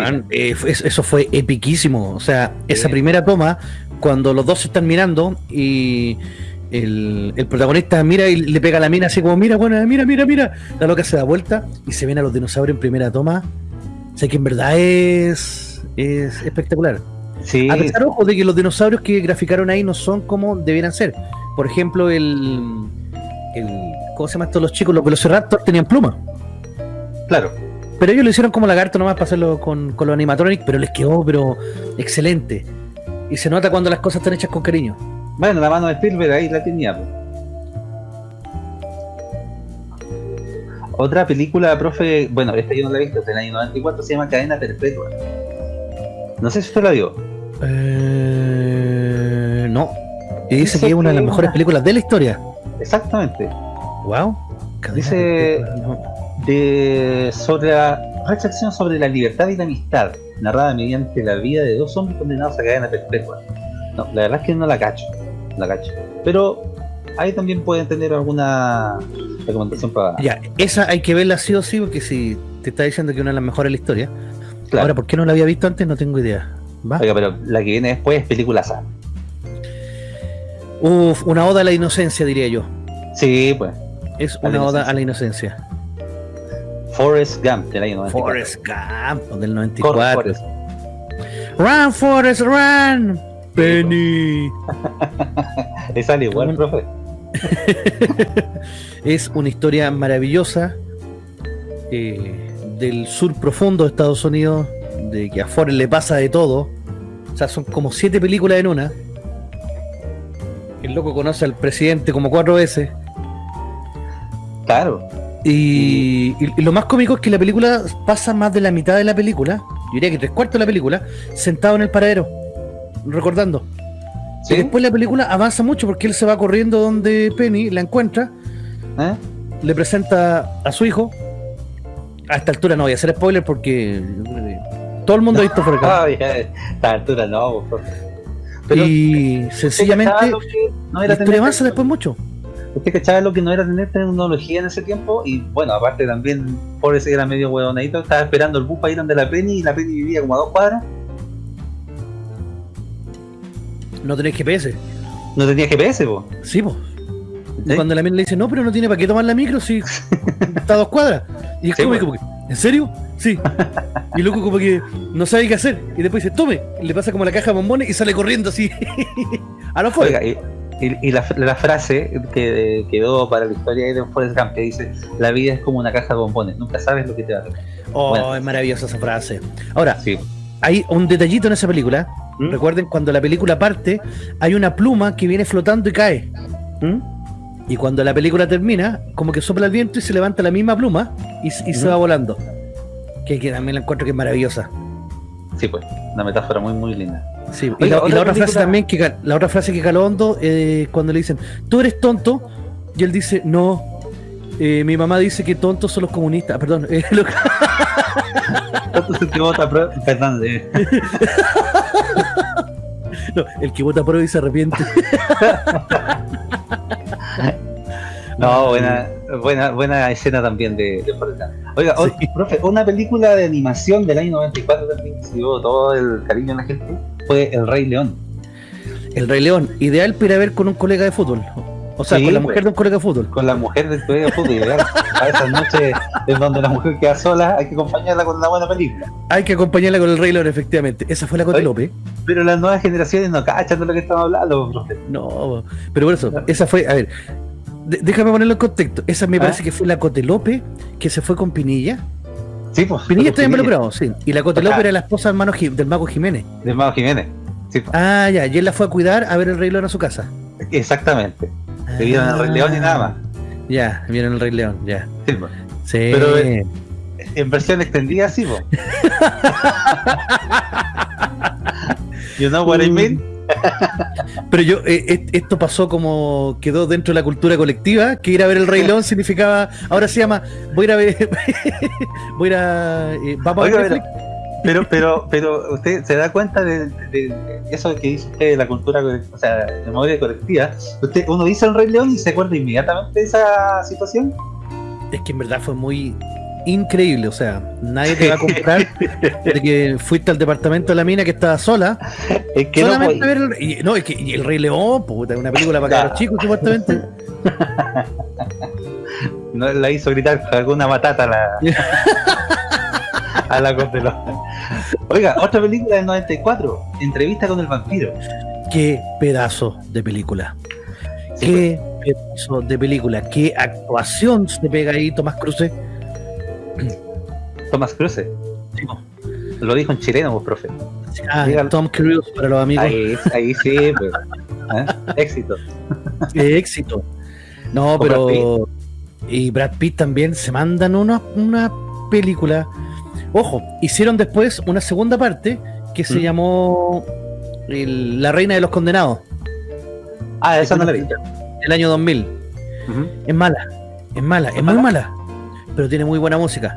Man, eh, eso- fue epiquísimo. O sea, esa primera toma, cuando los dos se están mirando y el, el protagonista mira y le pega a la mina así como, mira, bueno, mira, mira, mira. La loca se da vuelta y se ven a los dinosaurios en primera toma. O sea que en verdad es, es espectacular. sí, A pesar, ojo, de que los dinosaurios que graficaron ahí no son como debieran ser. Por ejemplo, el, el ¿cómo se llama esto? Los chicos, los velociraptors tenían plumas. claro. Pero ellos lo hicieron como lagarto nomás para hacerlo con, con los animatronics, pero les quedó pero excelente. Y se nota cuando las cosas están hechas con cariño. Bueno, la mano de Spielberg ahí la tenía. pues. Otra película, profe, bueno, esta yo no la he visto, es del año 94, se llama Cadena Perpetua. No sé si usted la vio. Eh, no. Y dice que es una de las mejores películas de la historia. Exactamente. Wow. Dice- De, sobre la reflexión sobre la libertad y la amistad, narrada mediante la vida de dos hombres condenados a cadena perpetua. No, la verdad es que no la cacho. La cacho. Pero ahí también pueden tener alguna recomendación para. Ya, esa hay que verla sí o sí, porque si te está diciendo que una de las mejores de la historia. Claro. Ahora, ¿por qué no la había visto antes? No tengo idea. ¿Va? Oiga, pero la que viene después es película sana. Uf, una oda a la inocencia, diría yo. Sí, pues. Es una oda a la inocencia. Forrest Gump del año 94. Forrest Gump del Corre, 94. Forrest. Run, Forrest, run. Penny. Le sale igual, profe. es una historia maravillosa eh, del sur profundo de Estados Unidos, de que a Forrest le pasa de todo. O sea, son como siete películas en una. El loco conoce al presidente como cuatro veces. Claro. Y, y- y lo más cómico es que la película pasa más de la mitad de la película, yo diría que tres cuartos de la película, sentado en el paradero, recordando. ¿Sí? Y después la película avanza mucho porque él se va corriendo donde Penny la encuentra, ¿Eh? le presenta a su hijo. A esta altura no voy a hacer spoiler porque eh, todo el mundo ha visto Gump. Ay, a esta altura no, profe. Pero y ¿usted sencillamente no la era historia tener- avanza después mucho. Usted cachaba lo que no era tener tecnología en ese tiempo y bueno, aparte también Forrest era medio huevonadito, estaba esperando el bus para ir donde la Penny y la Penny vivía como a dos cuadras, No tenés GPS. no tenía GPS, po. Sí. ¿Sí? Cuando la mina le dice, no, pero no tiene para qué tomar la micro si está a dos cuadras. Y es Sí, como, como que, ¿en serio? Sí. Y el loco como que no sabe qué hacer. Y después dice, tome. Y le pasa como la caja de bombones y sale corriendo así. a lo fuera. Y, la, la frase que quedó para la historia de Forrest Gump que dice, la vida es como una caja de bombones, nunca sabes lo que te va a tocar. Oh, bueno. es maravillosa esa frase. Ahora, Sí. hay un detallito en esa película. ¿Mm? Recuerden, cuando la película parte, hay una pluma que viene flotando y cae. ¿Mm? Y cuando la película termina, como que sopla el viento y se levanta la misma pluma y, y se Ujú. va volando. Que, que también la encuentro que es maravillosa. Sí, pues, una metáfora muy, muy linda. Sí, y, la, y otra la otra frase también que la otra frase que caló hondo eh, cuando le dicen tú eres tonto y él dice no eh, mi mamá dice que tontos son los comunistas Ah, perdón eh, lo- Entonces, que vota pro- Perdón, eh, no, el que vota por y se arrepiente. No, buena, buena, buena escena también de, de. Oiga, Sí. profe, una película de animación del año 94 también que se llevó todo el cariño de la gente fue El Rey León. el Rey León ideal para ver con un colega de fútbol o sea Sí, con la pues. mujer de un colega de fútbol Con la mujer del colegio de fútbol. A esas noches en donde la mujer queda sola, hay que acompañarla con una buena película. hay que acompañarla con el Rey León efectivamente esa fue la Cote. López Pero las nuevas generaciones no cachan de lo que estamos hablando, profe. no pero por eso esa fue a ver déjame ponerlo en contexto esa me ¿Ah? parece que fue la Cote López que se fue con Pinilla Sí, pues. Pinilla está involucrado sí y la Cote Ajá. López era la esposa del, Ji- del mago Jiménez De Mago Jiménez. Sí, pues, Ah, ya, y él la fue a cuidar a ver el Rey León a su casa. exactamente. Se vieron el Rey León y nada más. Ya, vieron el Rey León, ya. Sí, pues. Sí. Pero, eh, En versión extendida, sí, pues. you know what I mean? Pero yo, eh, eh, esto pasó como quedó dentro de la cultura colectiva, que ir a ver el Rey León significaba, ahora se llama, voy a ir a ver, voy a ir a, eh, vamos a ver. Pero, pero, pero usted se da cuenta de, de eso que dice usted de la cultura, o sea, de memoria colectiva. Usted, uno dice el Rey León y se acuerda inmediatamente de esa situación. Es que en verdad fue muy increíble, o sea, nadie te va a comprar de que fuiste al departamento de la mina que estaba sola, Es que no, solamente pues, a ver el, y, no, es que y el Rey León, puta, una película para cabros chicos, supuestamente. no la hizo gritar alguna matata a la, a la Condelón. Oiga, otra película del 94, Entrevista con el vampiro. Qué pedazo de película. Sí, Qué pedazo de película. Qué actuación se pega ahí Tomás Cruce. Tomás Cruce. Lo dijo en chileno, pues, profe. Ah. Tom Cruise para los amigos. Ahí, ahí sí, pues. ¿Eh? Éxito. Qué éxito. No, O pero. Y Brad Pitt también se mandan una, una película. Ojo, hicieron después una segunda parte que se ¿Mm? llamó el- La Reina de los Condenados, Ah, esa no la vi. del año 2000. Ujú. Es mala, es mala, es muy mala, pero tiene muy buena música.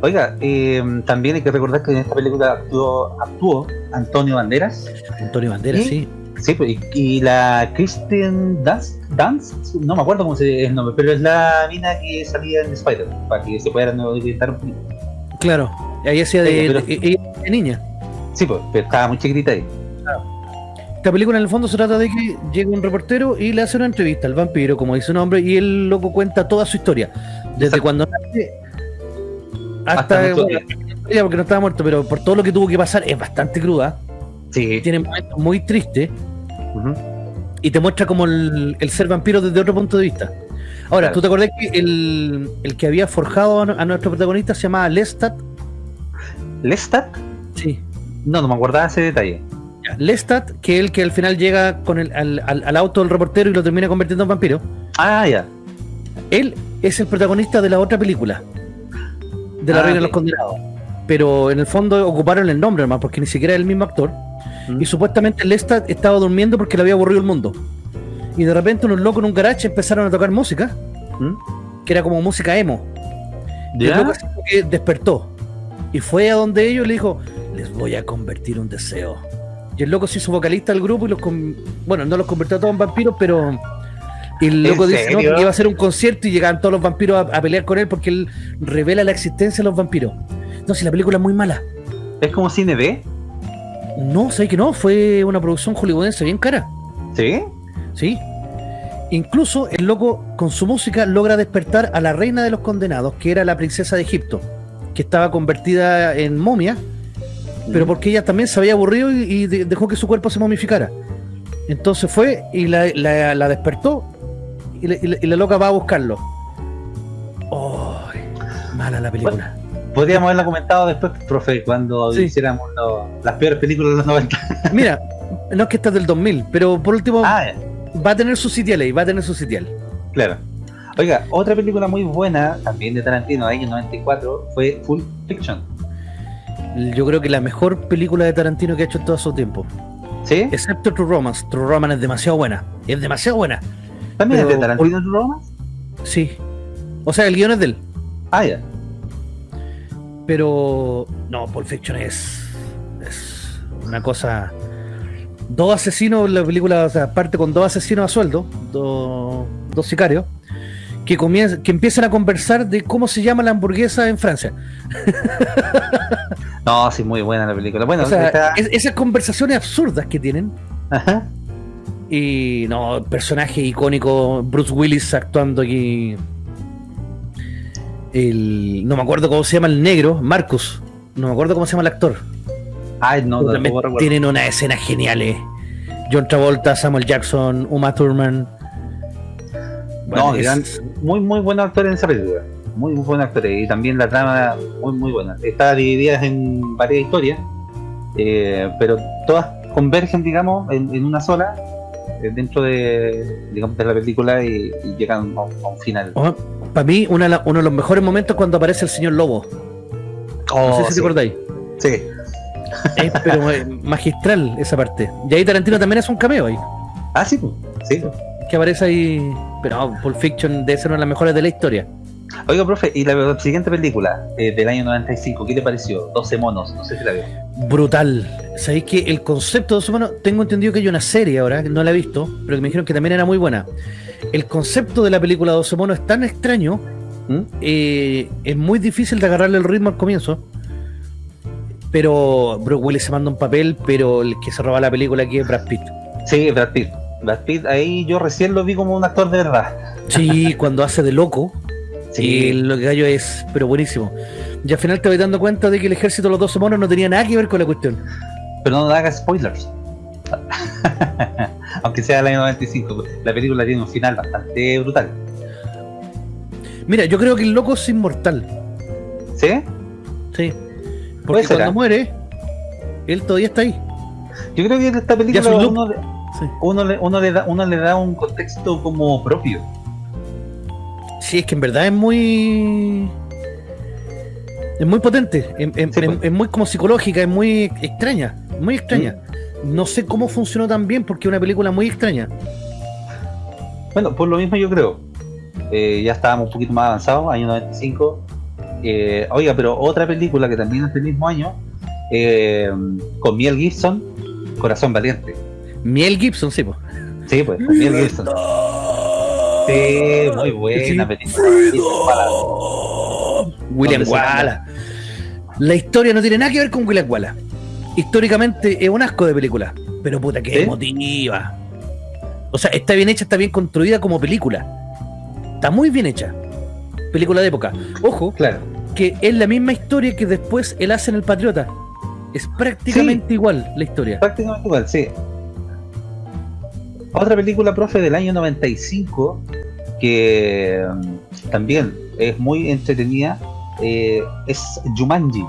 Oiga, eh, también hay que recordar que en esta película actuó, actuó Antonio Banderas. Antonio Banderas, ¿Sí? sí. Sí, pues, y, y la Kristen Dunst, Dunst, no me acuerdo cómo se el nombre, pero es la mina que salía en Spider, para que se puedan orientar un poquito. Claro. Ahí hacía de, de- de niña. Sí, pues, pero estaba muy chiquitita ahí. Esta película en el fondo se trata de que llega un reportero y le hace una entrevista al vampiro, como dice su nombre, y el loco cuenta toda su historia. Desde Exacto. cuando nace hasta, Hasta bueno, porque no estaba muerto, pero por todo lo que tuvo que pasar es bastante cruda. Sí. Tiene momentos muy tristes y te muestra como el, el ser vampiro desde otro punto de vista. Ahora, Claro. ¿tú te acordás que el, el que había forjado a, a nuestro protagonista se llamaba Lestat? ¿Lestat? Sí. No, no me acordaba ese detalle. Lestat, que es el que al final llega con el, al, al- al auto del reportero y lo termina convirtiendo en vampiro. Ah, ya. Él es el protagonista de la otra película, de La Ah, Reina de los Condenados. Pero en el fondo ocuparon el nombre nomás, porque ni siquiera es el mismo actor. Mm. Y supuestamente Lestat estaba durmiendo porque le había aburrido el mundo. Y de repente unos locos en un garage empezaron a tocar música, ¿Mm? que era como música emo. Y despertó. Y fue a donde ellos y le dijo, les voy a convertir un deseo. Y el loco se hizo vocalista del grupo y los con- bueno, no los convirtió a todos en vampiros, pero y el ¿En loco dice que iba a hacer un concierto y llegaban todos los vampiros a, a pelear con él porque él revela la existencia de los vampiros. No, si la película es muy mala. ¿Es como cine B? No, sé que no, fue una producción hollywoodense bien cara. ¿Sí? ¿Sí? Incluso el loco con su música logra despertar a la reina de los condenados, que era la princesa de Egipto, que estaba convertida en momia, pero porque ella también se había aburrido y, y de- dejó que su cuerpo se momificara. Entonces fue y la, la- la despertó y, la- y la- y la loca va a buscarlo. Mala la película. Podríamos haberlo comentado después, profe, cuando Sí. hiciéramos lo- las peores películas de los 90. Mira, no es que esta es del 2000, pero por último Ah, va a tener su sitial ahí, va a tener su sitial. Claro. Oiga, otra película muy buena, también de Tarantino, de año 94, fue Full Fiction. Yo creo que la mejor película de Tarantino que ha hecho en todo su tiempo. ¿Sí? Excepto True Romance. True Romance es demasiado buena. Es demasiado buena. ¿También es de Tarantino True Romance? Sí. O sea, el guion es de él. Ah, ya. Pero. No, Pulp Fiction es. Es una cosa. Dos asesinos, la película, o sea, parte con dos asesinos a sueldo, dos, dos sicarios, que, comien- que empiezan a conversar de cómo se llama la hamburguesa en Francia. No, sí, muy buena la película. Bueno, o sea, es- esas conversaciones absurdas que tienen. Ajá. Y no, personaje icónico, Bruce Willis actuando aquí. El, no me acuerdo cómo se llama el negro, Marcus. No me acuerdo cómo se llama el actor. Ay, no, no, también tienen unas escenas geniales. John Travolta, Samuel Jackson, Uma Thurman. No, Bueno, es- eran muy, muy buenos actores en esa película. Muy, muy buenos actores. Y también la trama, muy, muy buena. Está dividida en varias historias, eh, pero todas convergen, digamos, en, en una sola, eh, dentro de, digamos, de la película y, y llegan a, un- a un final. Oh, para mí, una uno de los mejores momentos cuando aparece el señor Lobo. No sé si sí. te acordáis. Sí. Es pero eh, magistral esa parte. Y ahí Tarantino también es un cameo ahí. Ah, sí, sí. Que aparece ahí. Pero no, Pulp Fiction debe ser una de las mejores de la historia. Oiga, profe, y la siguiente película eh, del año 95, ¿qué le pareció? 12 monos, no sé si la vio. Brutal. Sabéis que el concepto de los humanos, tengo entendido que hay una serie ahora, que no la he visto, pero que me dijeron que también era muy buena. El concepto de la película 12 monos es tan extraño, ¿Mm? eh, es muy difícil de agarrarle el ritmo al comienzo. Pero Bruce Willis se manda un papel, pero el que se roba la película aquí es Brad Pitt. Sí, Brad Pitt. Brad Pitt, ahí yo recién lo vi como un actor de verdad. Sí, cuando hace de loco, Sí. el gallo es, pero buenísimo. Y al final te voy dando cuenta de que el ejército de los 12 monos no tenía nada que ver con la cuestión. Pero no haga spoilers. Aunque sea del año 95, la película tiene un final bastante brutal. Mira, yo creo que el loco es inmortal. ¿Sí? Sí. Porque cuando ¿eh? muere, él todavía está ahí. Yo creo que en esta película uno, Sí. uno, le, uno, le da, uno le da un contexto como propio. Sí, es que en verdad es muy. Es muy potente. Es, es- Sí, es- pues. es muy como psicológica, es muy extraña. Muy extraña. No sé cómo funcionó tan bien porque es una película muy extraña. Bueno, por lo mismo yo creo. Eh, ya estábamos un poquito más avanzados, año 95. Eh, oiga, pero otra película que también es del mismo año, eh, con Miel Gibson, Corazón Valiente. Miel Gibson, sí, po. Sí, pues, con Miel Gibson. Sí, muy buena Sí. película. William Wallace. La historia no tiene nada que ver con William Wallace. Históricamente es un asco de película, pero puta que emotiva. O sea, está bien hecha, está bien construida como película. Está muy bien hecha. Película de época. Ojo, Claro. que es la misma historia que después él hace en El Patriota. Es prácticamente igual la historia. Prácticamente igual, sí. Otra película, profe, del año 95, que mm, también es muy entretenida, eh, es Jumanji.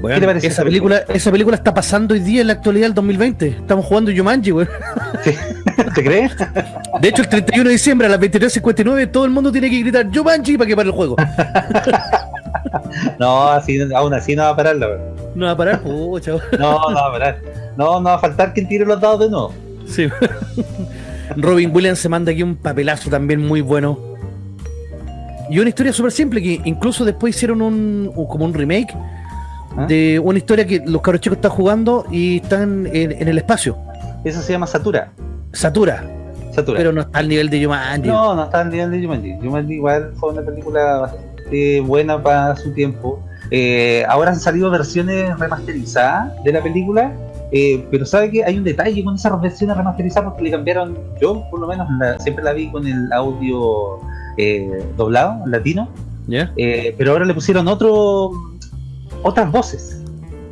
Bueno, ¿Qué te parece esa esa película, esa película está pasando hoy día en la actualidad del 2020. Estamos jugando Jumanji, güey. ¿Te crees? De hecho, el 31 de diciembre a las 23.59 todo el mundo tiene que gritar Jumanji para que pare el juego. No, así, aún así no va a parar, la verdad. No va a parar, pucha. güey. No, no va a parar. No, no va a faltar quien tire los dados de nuevo. Sí. Robin Williams se manda aquí un papelazo también muy bueno. Y una historia súper simple que incluso después hicieron un, como un remake ¿Ah? de una historia que los cabros chicos están jugando y están en, en el espacio. Eso se llama Satura. Satura, Satura. pero no está al nivel de Jumanji. No, no está al nivel de Jumanji. Jumanji igual fue una película bastante buena para su tiempo. Eh, ahora han salido versiones remasterizadas de la película, eh, pero sabe que hay un detalle con esas versiones remasterizadas porque le cambiaron, yo por lo menos la- siempre la vi con el audio eh, doblado, latino, ¿Ya? eh, pero ahora le pusieron otro otras voces,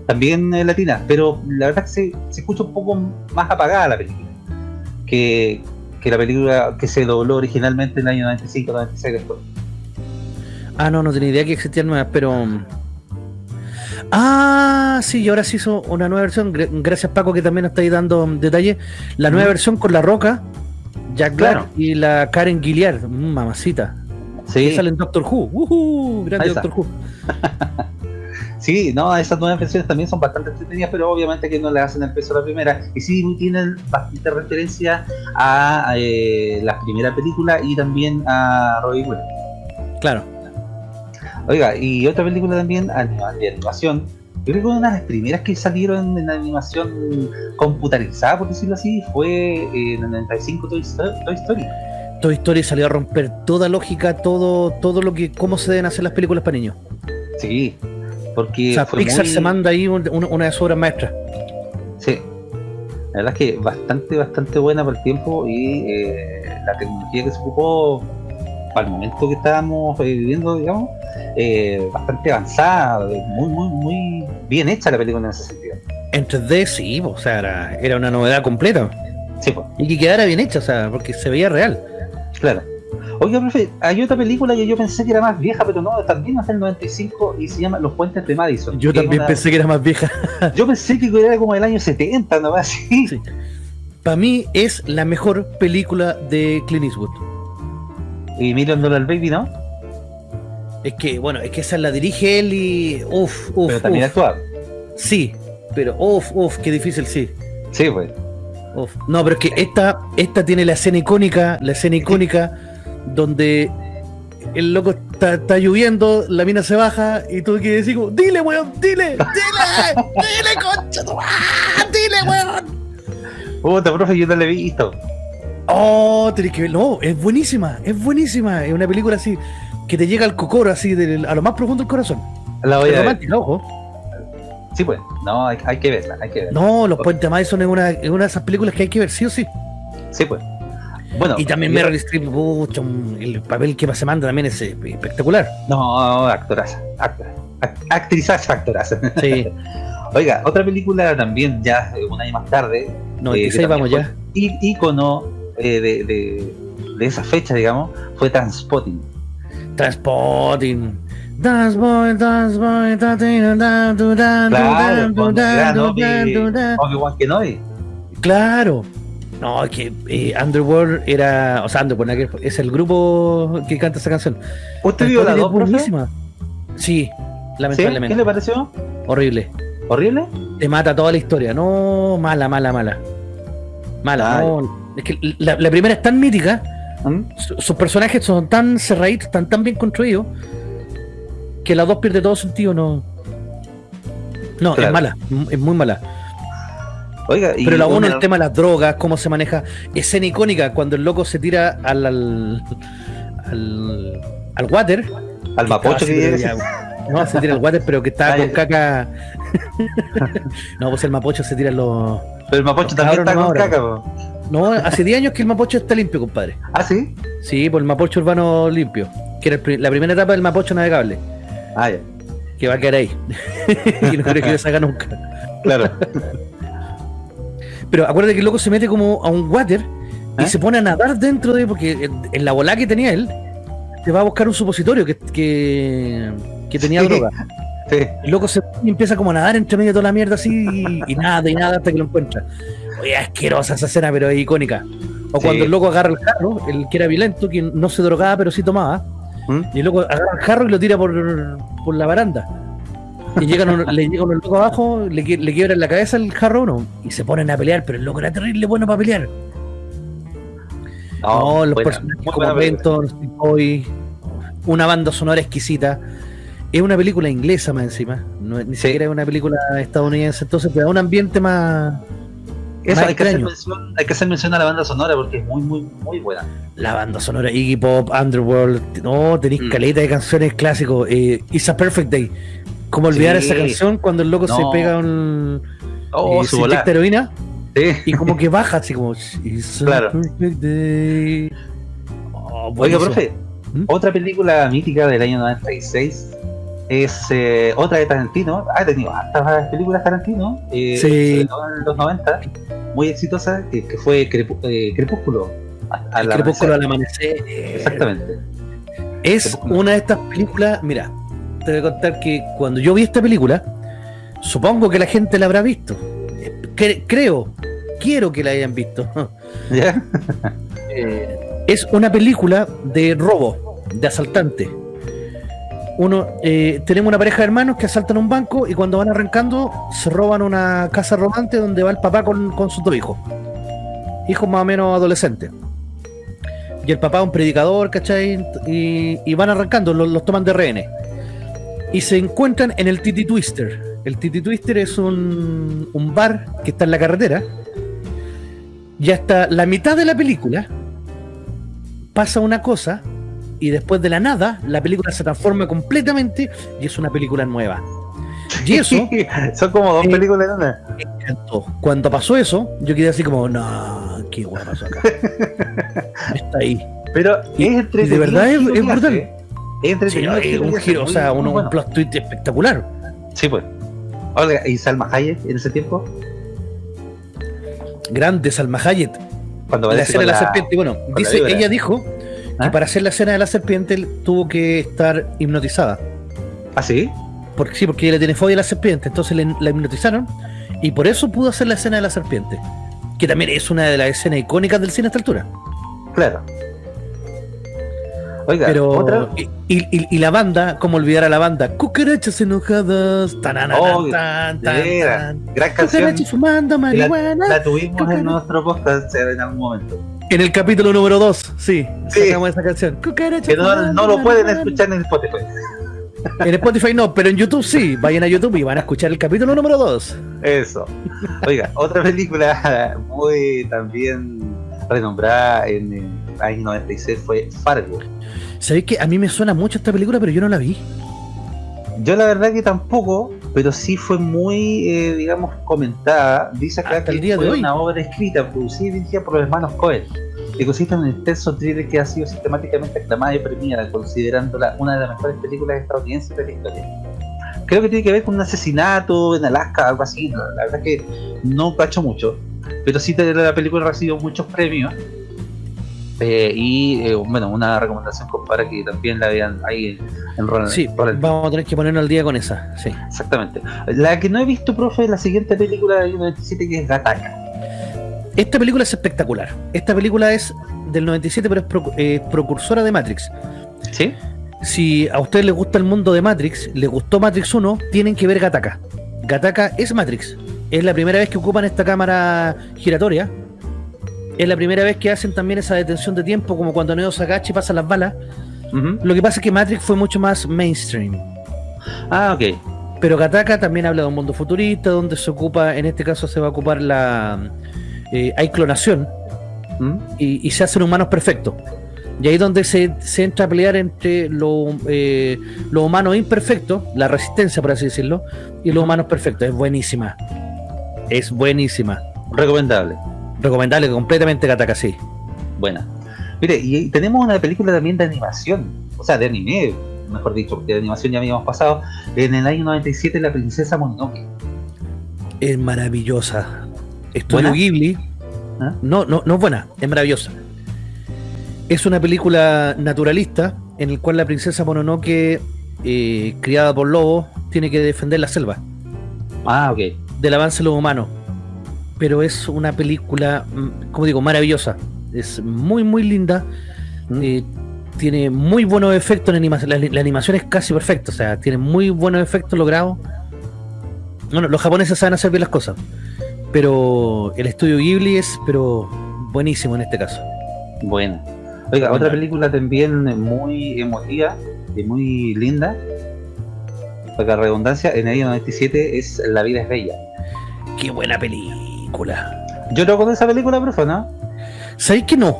también eh, latinas, pero la verdad que se, se escucha un poco más apagada la película que, que la película que se dobló originalmente en el año 95, 96 después. Ah, no, no tenía idea que existían nuevas, pero. Ah, sí, y ahora se hizo una nueva versión. Gra- Gracias, Paco, que también nos está ahí dando detalles. La nueva versión con La Roca, Jack Black Claro. y la Karen Gilliard. Mm, mamacita. Sí, Que sale en Doctor Who. ¡Uhú! Grande Ahí está. Doctor Who. sí, no, esas nuevas versiones también son bastante entretenidas, pero obviamente que no le hacen el peso a la primera. Y sí tienen bastante referencia a eh, la primera película y también a Robin Williams. Claro. Oiga, y otra película también de animación. Yo creo que una de las primeras que salieron en animación computarizada, por decirlo así, fue en el 95 Toy Sto- Toy Story. Toy Story salió a romper toda lógica, todo, todo lo que, cómo se deben hacer las películas para niños. Sí, porque o sea, Pixar muy- se manda ahí un- un- una de sus obras maestras. Sí, la verdad es que bastante, bastante buena por el tiempo y eh, la tecnología que se ocupó para el momento que estábamos eh, viviendo, digamos, eh, bastante avanzada, eh, muy, muy, muy bien hecha la película en ese sentido. En 3D, sí, o sea, era, era una novedad completa. Sí, pues. Y que quedara bien hecha, o sea, porque se veía real. Claro. Oiga, profe, hay otra película que yo pensé que era más vieja, pero no, también es del 95 y se llama Los Puentes de Madison. Yo también una- pensé que era más vieja. Yo pensé que era como del año 70, no así. Sí. Para mí es la mejor película de Clint Eastwood. Y Million Dollar Baby, ¿no? Es que, bueno, es que esa la dirige él y. Uf, uf. pero también uf. actuaba. Sí, pero uf, uf, qué difícil, sí. Sí, pues. Uf. No, pero es que esta, esta tiene la escena icónica, la escena icónica donde el loco está, está lloviendo, la mina se baja y tú quieres decir como, dile, weón, dile, dile, dile, concha, dile, weón. Puta, profe, yo no la he visto. Oh, tenés que ver, no, es buenísima, es buenísima, es una película así que te llega al cocoro, así, del- a lo más profundo del corazón. La voy Es a ver. romántica, ojo. Sí, pues. No, hay, hay que verla, hay que verla. No, Los Puentes Madison es una, es una de esas películas que hay que ver, sí o sí. Sí, pues. Bueno. Y también Meryl Streep, el papel que se manda también es eh, espectacular. No, actoraza. Actora. act- Actrizaza, actoraza. Sí, Oiga, otra película también, ya eh, un año más tarde. 96 eh, vamos ya. fue í- ícono eh, de, de, de esa fecha, digamos, fue Transpotting. Da, du, da, du, Claro. No, es que eh, Underworld era. O sea, Underworld es el grupo que canta esa canción. ¿Usted vio la Transporting es 2, profe? buenísima. Sí, ¿Sí? lamentablemente. ¿Qué le pareció? Horrible. ¿Horrible? Te mata toda la historia. No, mala, mala, mala. Mala, no. Es que la, la primera es tan mítica, ¿Mm? su- sus personajes son tan cerraditos, están tan bien construidos, que la dos pierde todo sentido, no. No, Claro. es mala, es muy mala. Oiga, y Pero la uno, una- el tema de las drogas, cómo se maneja. Escena icónica, cuando el loco se tira al. al. al, al water. al mapocho que ya- No, se tira el water, pero que está con caca. no, pues el mapocho se tira los. Pero el mapocho también está con ahora. caca, po. No, hace 10 años que el mapocho está limpio, compadre. ¿Ah, sí? Sí, por el mapocho urbano limpio. Que era pri- la primera etapa del mapocho navegable. Ah, ya. Que va a quedar ahí. y no creo que lo saca nunca. Claro. Pero acuérdate que el loco se mete como a un water y ¿Eh? se pone a nadar dentro de. Porque en- en la bola que tenía él, te va a buscar un supositorio que, que, que tenía Sí. droga. Sí. El loco se y empieza como a nadar entre medio de toda la mierda así y, y nada, y nada hasta que lo encuentra. Oye, asquerosa esa escena, pero es icónica. O Sí. cuando el loco agarra el jarro, el que era violento, que no se drogaba, pero sí tomaba, ¿Mm? y el loco agarra el jarro y lo tira por, por la baranda. Y llegan le llegan los locos abajo, le, le quiebran la cabeza el jarro a uno, y se ponen a pelear, pero el loco era terrible bueno para pelear. No, los buena, personajes como. Benton, Steve Boy, una banda sonora exquisita. Es una película inglesa más encima, no, ni Sí. siquiera es una película estadounidense, entonces te da un ambiente más... Eso, más hay que, mención, hay que hacer mención a la banda sonora porque es muy, muy, muy buena. La banda sonora, Iggy Pop, Underworld, no, tenéis Mm. caleta de canciones clásicos. Eh, It's a Perfect Day. ¿Cómo olvidar Sí. esa canción cuando el loco se pega un... Oh, eh, su se heroína Sí. y como que baja así como... It's a Claro. perfect day. Oh, Oiga, profe, ¿Mm? otra película mítica del año 96 es eh, otra de Tarantino. Ha tenido hartas películas Tarantino, eh, Sí. sobre todo en los 90, muy exitosa, que, que fue Crepu- eh, Crepúsculo. al El crepúsculo al amanecer. Exactamente. Es una de estas películas, mira, te voy a contar que cuando yo vi esta película, supongo que la gente la habrá visto. Cre- creo, quiero que la hayan visto. ¿Ya? Eh, es una película de robo, de asaltante. Uno, eh, tenemos una pareja de hermanos que asaltan un banco y cuando van arrancando se roban una casa rodante donde va el papá con, con sus dos hijos. Hijos más o menos adolescentes. Y el papá es un predicador, ¿cachai? Y, y van arrancando, los, toman de rehenes. Y se encuentran en el Titi Twister. El Titi Twister es un, un bar que está en la carretera. Y hasta la mitad de la película pasa una cosa y después de la nada la película se transforma completamente y es una película nueva. Y eso Son como dos Eh, películas en una. Cuando pasó eso, yo quedé así como, no, qué guay pasó acá. Está ahí. Pero y- es y de verdad es- brutal. Es Sí, entretenido. el es un giro, o sea, bueno. un plot twist espectacular. Sí, pues. Oiga, ¿y Salma Hayek en ese tiempo? Grande, Salma Hayek. Cuando La aparece escena de con la serpiente. Bueno, la dice, ella dijo que ¿Ah? para hacer la escena de la serpiente tuvo que estar hipnotizada. ¿Ah, sí? Porque sí, porque ella le tiene fobia a la serpiente, entonces le- la hipnotizaron y por eso pudo hacer la escena de la serpiente. Que también es una de las escenas icónicas del cine a esta altura. Claro. Oiga, Pero. otra. Y, y- y la banda, ¿cómo olvidar a la banda? Cucarachas enojadas. Tanana, Oh, tan, tan, tan. Gran canción. Cucarachas fumando marihuana. La tuvimos Cucaracha. en nuestro podcast en algún momento. En el capítulo número 2, sí, Sí. sacamos esa canción. Cucarachas Que no, lo pueden escuchar en Spotify. En Spotify no, pero en YouTube sí. Vayan a YouTube y van a escuchar el capítulo número 2. Eso. Oiga, otra película muy también renombrada en el año 96 fue Fargo. ¿Sabéis que a mí me suena mucho esta película, pero yo no la vi? Yo la verdad que tampoco, pero sí fue muy, eh, digamos, comentada. Dice acá que el día de hoy. una obra escrita, producida y dirigida por los hermanos Cohen, que consiste en un intenso thriller que ha sido sistemáticamente aclamada y premiada, considerándola una de las mejores películas estadounidenses de la historia. Creo que tiene que ver con un asesinato en Alaska, algo así. La verdad que no cacho mucho, pero sí la película recibió muchos premios. Eh, y eh, bueno, una recomendación para que también la vean ahí en, Ronald. Sí, vamos a tener que ponernos al día con esa. Sí. Exactamente. La que no he visto, profe, es la siguiente película del 97 que es Gataka. Esta película es espectacular. Esta película es del 97, pero es pro- eh, precursora de Matrix. ¿Sí? Si a ustedes les gusta el mundo de Matrix, les gustó Matrix 1, tienen que ver Gataka. Gataka es Matrix. Es la primera vez que ocupan esta cámara giratoria. Es la primera vez que hacen también esa detención de tiempo, como cuando Neo Sagachi pasa las balas. Lo que pasa es que Matrix fue mucho más mainstream. Ah, ok. Pero Gataka también habla de un mundo futurista, donde se ocupa, en este caso se va a ocupar la... eh, hay clonación, ¿Mm? y, y se hacen humanos perfectos. Y ahí es donde se, se entra a pelear entre lo, eh, los humanos imperfectos, la resistencia, por así decirlo, y los humanos perfectos. Es buenísima. Es buenísima. Recomendable. Recomendable completamente Kataka, sí. Buena. Mire, y tenemos una película también de animación, o sea, de anime, mejor dicho, porque de animación ya habíamos pasado, en el año 97, La Princesa Mononoke. Es maravillosa. Estudio ¿Buena? Ghibli. ¿Ah? No, no, no es buena, es maravillosa. Es una película naturalista en el cual la princesa Mononoke, eh, criada por lobos, tiene que defender la selva Ah, ok. del avance de los humanos. Pero es una película, mm, como digo, maravillosa. Es muy, muy linda. Mm. Eh, tiene muy buenos efectos en animación. La, la animación es casi perfecta. O sea, tiene muy buenos efectos logrados. Bueno, los japoneses saben hacer bien las cosas. Pero el estudio Ghibli es pero buenísimo en este caso. Buena. Oiga, Buena. otra película también muy emotiva y muy linda, para redundancia, en el año 97 es La vida es bella. Qué buena película. Yo no con esa película, profe, ¿no? ¿Sabéis que no?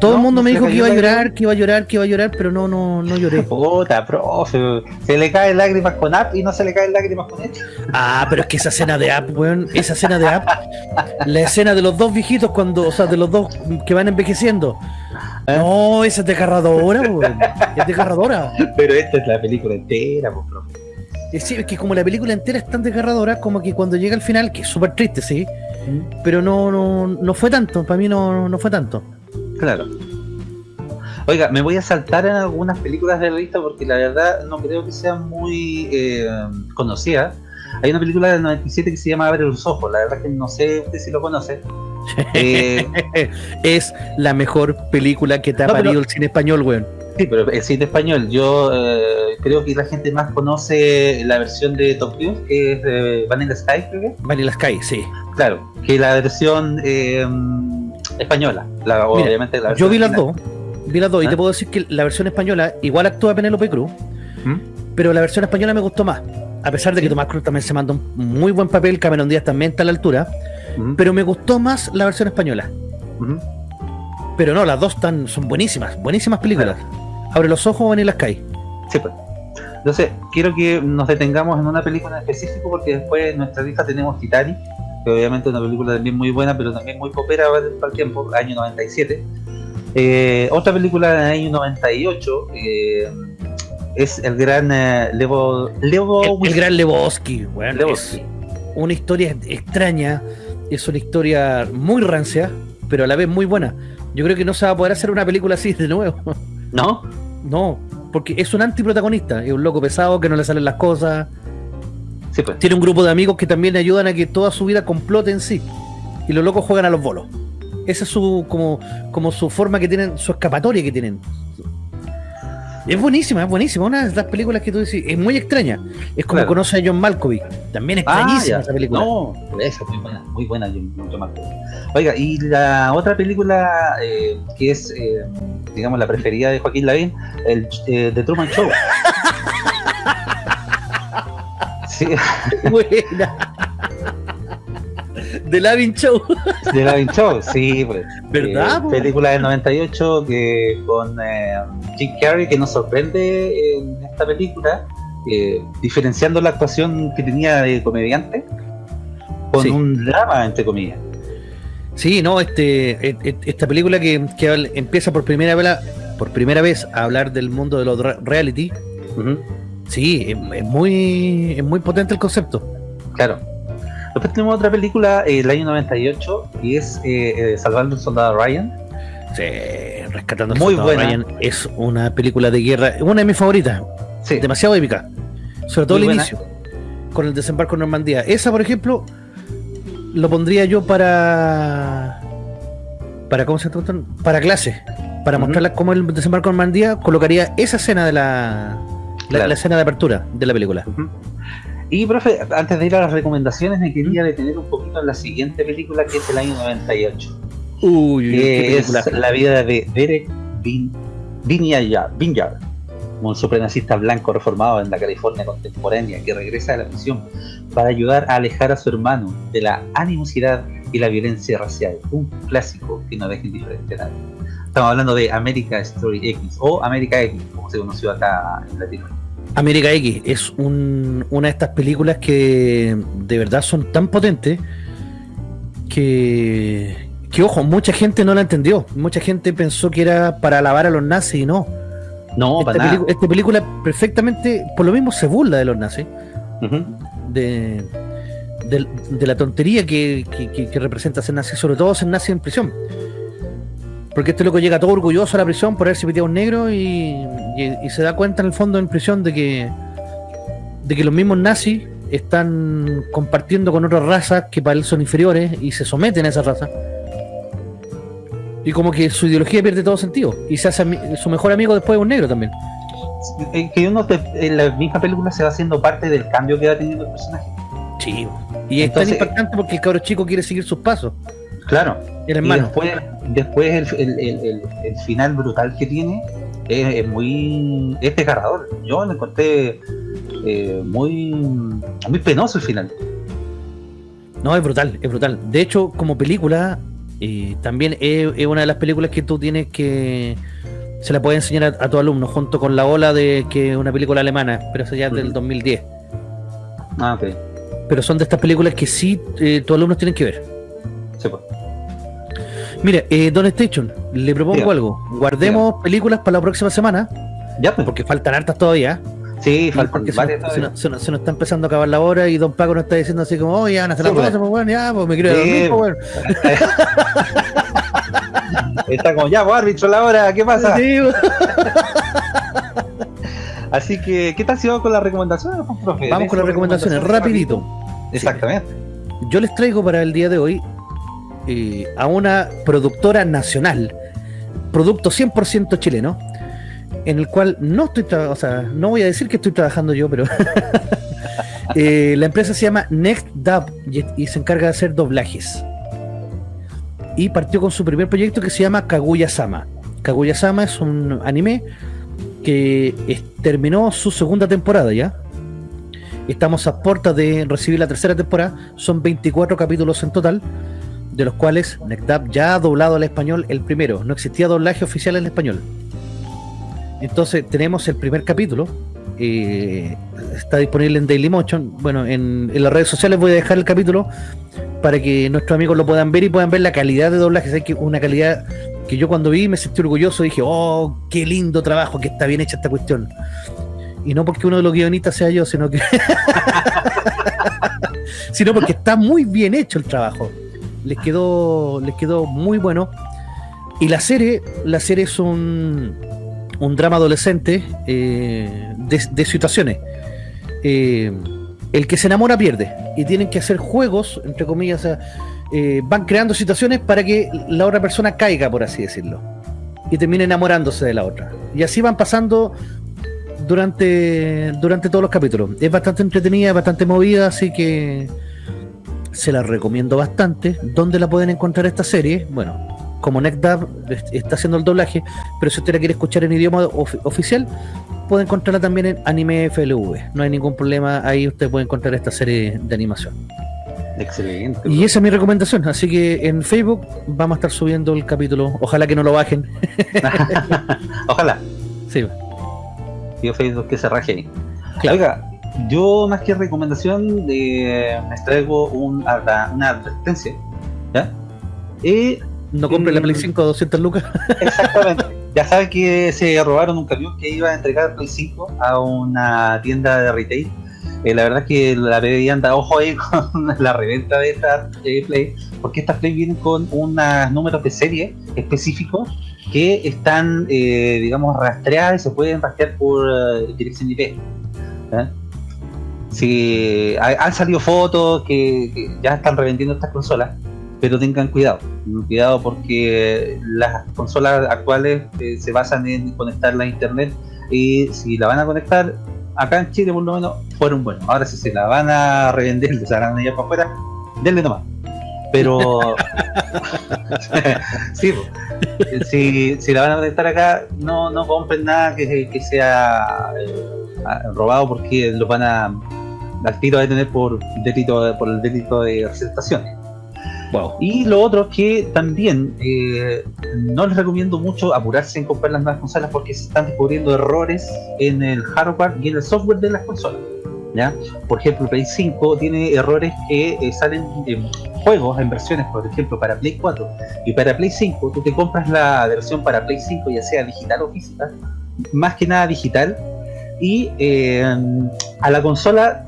Todo ¿No? el mundo ¿No me dijo que iba a llorar, que iba a llorar, que iba a llorar, pero no, no, no lloré. Puta, profe. Se le caen lágrimas con App y no se le caen lágrimas con este. Ah, pero es que esa escena de App, weón, esa escena de App, la escena de los dos viejitos cuando, o sea, de los dos que van envejeciendo. ¿Eh? No, esa es desgarradora, weón. Es desgarradora. Pero esta es la película entera, pues, profe. Es, es que como la película entera es tan desgarradora, como que cuando llega al final, que es súper triste, sí, pero no, no, no fue tanto, para mí no, no fue tanto. Claro. Oiga, me voy a saltar en algunas películas de la lista porque la verdad no creo que sean muy eh, conocidas. Hay una película del 97 que se llama Abre los ojos, la verdad que no sé usted si lo conoce. Eh, es la mejor película que te ha No, pero- parido el cine español, weón. Sí, pero el cine español, yo eh, creo que la gente más conoce la versión de Top Cruise, que es de Vanilla Sky, creo que. Vanilla Sky, sí. Claro, que la versión eh, española, la, Mira, obviamente la Yo vi las dos, vi las dos, y ¿Ah? te puedo decir que la versión española igual actúa Penélope Cruz, ¿Mm? pero la versión española me gustó más. A pesar de que Tomás Cruz también se mandó un muy buen papel, Cameron Díaz también está a la altura, Ujú, pero me gustó más la versión española. ujú. Pero no, las dos están, son buenísimas, buenísimas películas. Abre los ojos, Vanilla Sky. Sí, pues. Entonces, quiero que nos detengamos en una película en específico porque después en nuestra lista tenemos Titanic, que obviamente es una película también muy buena, pero también muy popera para el tiempo, año 97. Eh, otra película del año 98 eh, es el gran eh, Levo... Levo El, el gran Lebowski, weón, Lebowski. es una historia extraña, es una historia muy rancia, pero a la vez muy buena. Yo creo que no se va a poder hacer una película así de nuevo. ¿No? No, porque es un antiprotagonista, es un loco pesado que no le salen las cosas. Sí, pues. Tiene un grupo de amigos que también le ayudan a que toda su vida complote en sí. Y los locos juegan a los bolos. Esa es su como, como su forma que tienen, su escapatoria que tienen. Es buenísima, es buenísima. Una de las películas que tú decís, es muy extraña. Es como Claro. conoce a John Malkovich. También Ah, extrañísima ya. esa película. No, esa es muy buena, muy buena, me acuerdo. Oiga, y la otra película eh, que es, eh, digamos, la preferida de Joaquín Lavín, el eh, The Truman Show. Sí, Buena. The Lavin Show. The Lavín Show, sí, pues. ¿Verdad, Eh, película del 98 que con eh, Jim Carrey que nos sorprende en esta película, eh, diferenciando la actuación que tenía de comediante con Sí. un drama, entre comillas. Sí, no, este, et- et- esta película que, que empieza por primera vez, a- por primera vez a hablar del mundo de los re- reality. Sí, es, es muy, es muy potente el concepto. Claro. Después tenemos otra película eh, el año 98 y es eh, eh, Salvando al Soldado Ryan. Sí, Rescatando al Muy Soldado buena. Ryan es una película de guerra, una de mis favoritas, Sí, demasiado épica. Sobre todo Muy el buena. inicio, con el desembarco en Normandía. Esa, por ejemplo, lo pondría yo para. para ¿Cómo se llama? Para clase. Para Ujú. mostrarla cómo el desembarco en Normandía, colocaría esa escena de la. La, Claro. la escena de apertura de la película. Ujú. Y, profe, antes de ir a las recomendaciones, me quería detener un poquito en la siguiente película que es el año 98. Uy, que es la vida de Derek Vin, Vinyard, Vinyard, un supremacista blanco reformado en la California contemporánea que regresa a la prisión para ayudar a alejar a su hermano de la animosidad y la violencia racial. Un clásico que no deja indiferente a nadie. Estamos hablando de América Story X o América X, como se conoció acá en Latinoamérica. América X es un- una de estas películas que de verdad son tan potentes que, que, ojo, mucha gente no la entendió. Mucha gente pensó que era para alabar a los nazis y no. No, esta, para nada. esta película perfectamente, por lo mismo, se burla de los nazis. De, de, de la tontería que, que- que- que representa ser nazi, sobre todo ser nazi en prisión. Porque este loco llega todo orgulloso a la prisión por haberse piteado un negro y, y- y se da cuenta en el fondo en prisión de que de que los mismos nazis están compartiendo con otras razas que para él son inferiores y se someten a esa raza. Y como que su ideología pierde todo sentido. Y se hace su mejor amigo después de un negro también. Eh, que uno te- en la misma película se va haciendo parte del cambio que va teniendo el personaje. Sí. Y es tan Entonces- impactante porque el cabro chico quiere seguir sus pasos. Claro. El Y después, después el, el- el- el- el final brutal que tiene es, es muy es desgarrador. Yo lo encontré eh, muy muy penoso el final. No, es brutal, es brutal. De hecho, como película, eh, también es, es una de las películas que tú tienes que. Se la puedes enseñar a, a tu alumno, junto con La Ola, de que es una película alemana, pero esa ya es del Ujú. 2010. Ah, ok. Pero son de estas películas que sí eh, tus alumnos tienen que ver. Sí, pues. Mira, eh, Don Station, le propongo Diga. algo. Guardemos películas para la próxima semana, Ya, pues. porque faltan hartas todavía. Sí, faltan porque se nos, se, todavía. nos- se nos- se nos está empezando a acabar la hora y Don Paco nos está diciendo así como, oye, van a hacer Sí, la pues. pues bueno, ya, pues me quiero Sí, dormir, pues bueno. Está como, ya, pues, árbitro, la hora, ¿qué pasa? Sí, pues. Así que, ¿qué tal si vamos con las recomendaciones, pues, profe? Vamos con las recomendaciones, rapidito. Exactamente. Yo les traigo para el día de hoy a una productora nacional, producto 100% chileno, en el cual no estoy, o sea, no voy a decir que estoy trabajando yo, pero eh, la empresa se llama Next Dub y, se encarga de hacer doblajes. Y partió con su primer proyecto que se llama Kaguya Sama. Kaguya Sama es un anime que terminó su segunda temporada ya. Estamos a puertas de recibir la tercera temporada. Son 24 capítulos en total, de los cuales NECDAP ya ha doblado al español el primero. No existía doblaje oficial en español. Entonces tenemos el primer capítulo. eh, está disponible en Dailymotion. Bueno, en, las redes sociales voy a dejar el capítulo para que nuestros amigos lo puedan ver y puedan ver la calidad de doblaje. Sé que una calidad que yo cuando vi me sentí orgulloso. Dije, oh, qué lindo trabajo, que está bien hecha esta cuestión. Y no porque uno de los guionistas sea yo, sino que. sino porque está muy bien hecho el trabajo. Les quedó, les quedó muy bueno. Y la serie, la serie es un, drama adolescente eh, de, situaciones. Eh, el que se enamora pierde. Y tienen que hacer juegos, entre comillas, eh, van creando situaciones para que la otra persona caiga, por así decirlo. Y termine enamorándose de la otra. Y así van pasando durante, durante todos los capítulos. Es bastante entretenida, bastante movida, así que se la recomiendo bastante. ¿Dónde la pueden encontrar esta serie? Bueno, como NetDub está haciendo el doblaje, pero si usted la quiere escuchar en idioma of- oficial, puede encontrarla también en Anime FLV. No hay ningún problema, ahí usted puede encontrar esta serie de animación. Excelente. Y esa es mi recomendación, así que en Facebook vamos a estar subiendo el capítulo. Ojalá que no lo bajen. Ojalá. Sí, Yo Facebook que se raje ahí. Claro. Oiga, yo más que recomendación eh, les traigo un una advertencia. ¿Ya? Y no compre la Mm. Play 5 a 200 lucas. exactamente. ya saben que se robaron un camión que iba a entregar Play 5 a una tienda de retail. Eh, la verdad es que la PDI anda ojo ahí con la reventa de estas eh, Play, porque estas Play vienen con unos números de serie específicos que están, eh, digamos, rastreadas y se pueden rastrear por eh, dirección IP. ¿ya? Ha- han salido fotos que, ya están revendiendo estas consolas, pero tengan cuidado, cuidado porque las consolas actuales eh, se basan en conectarla a internet y si la van a conectar acá en Chile por lo menos fueron buenos. Ahora si se la van a revender, se la van a para afuera, denle nomás. Pero si, si la van a conectar acá, no, no compren nada que, que sea eh, robado porque lo van a al tiro a detener por delito por el delito de presentación. Wow. Y lo otro que también eh, no les recomiendo mucho apurarse en comprar las nuevas consolas porque se están descubriendo errores en el hardware y en el software de las consolas. ¿ya? Por ejemplo, Play 5 tiene errores que eh, salen en juegos, en versiones, por ejemplo, para Play 4 y para Play 5. Tú te compras la versión para Play 5, ya sea digital o física, más que nada digital, y eh, a la consola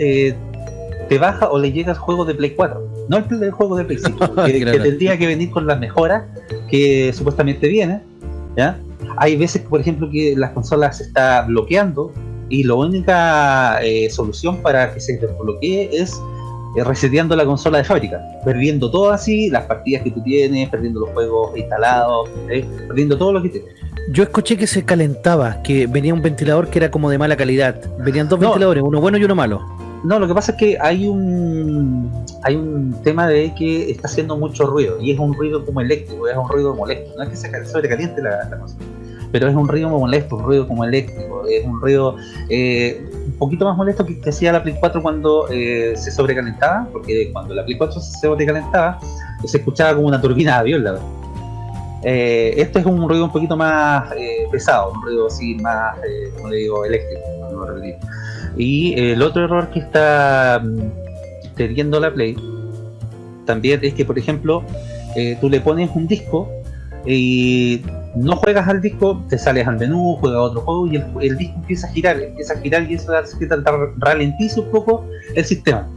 eh, te baja o le llega el juego de Play 4, no el, el juego de Play 5, que, tendría que venir con las mejoras que supuestamente viene. ¿ya? Hay veces, por ejemplo, que las consolas se está bloqueando y la única eh, solución para que se desbloquee es eh, reseteando la consola de fábrica, perdiendo todo así, las partidas que tú tienes, perdiendo los juegos instalados, ¿eh? perdiendo todo lo que tienes. Yo escuché que se calentaba, que venía un ventilador que era como de mala calidad. Venían dos No. ventiladores, uno bueno y uno malo. No, lo que pasa es que hay un hay un tema de que está haciendo mucho ruido y es un ruido como eléctrico, es un ruido molesto. No es que se cal- sobrecaliente la, la cosa, pero es un ruido molesto, un ruido como eléctrico, es un ruido eh, un poquito más molesto que, hacía la Play 4 cuando eh, se sobrecalentaba, porque cuando la Play 4 se sobrecalentaba se escuchaba como una turbina de avión, la verdad. Eh, este es un ruido un poquito más eh, pesado, un ruido así más, eh, como le digo, eléctrico, no. Y eh, el otro error que está mm, teniendo la Play también es que, por ejemplo, eh, tú le pones un disco y no juegas al disco, te sales al menú, juegas a otro juego y el, disco empieza a girar, empieza a girar y eso hace que ralentice un poco el sistema.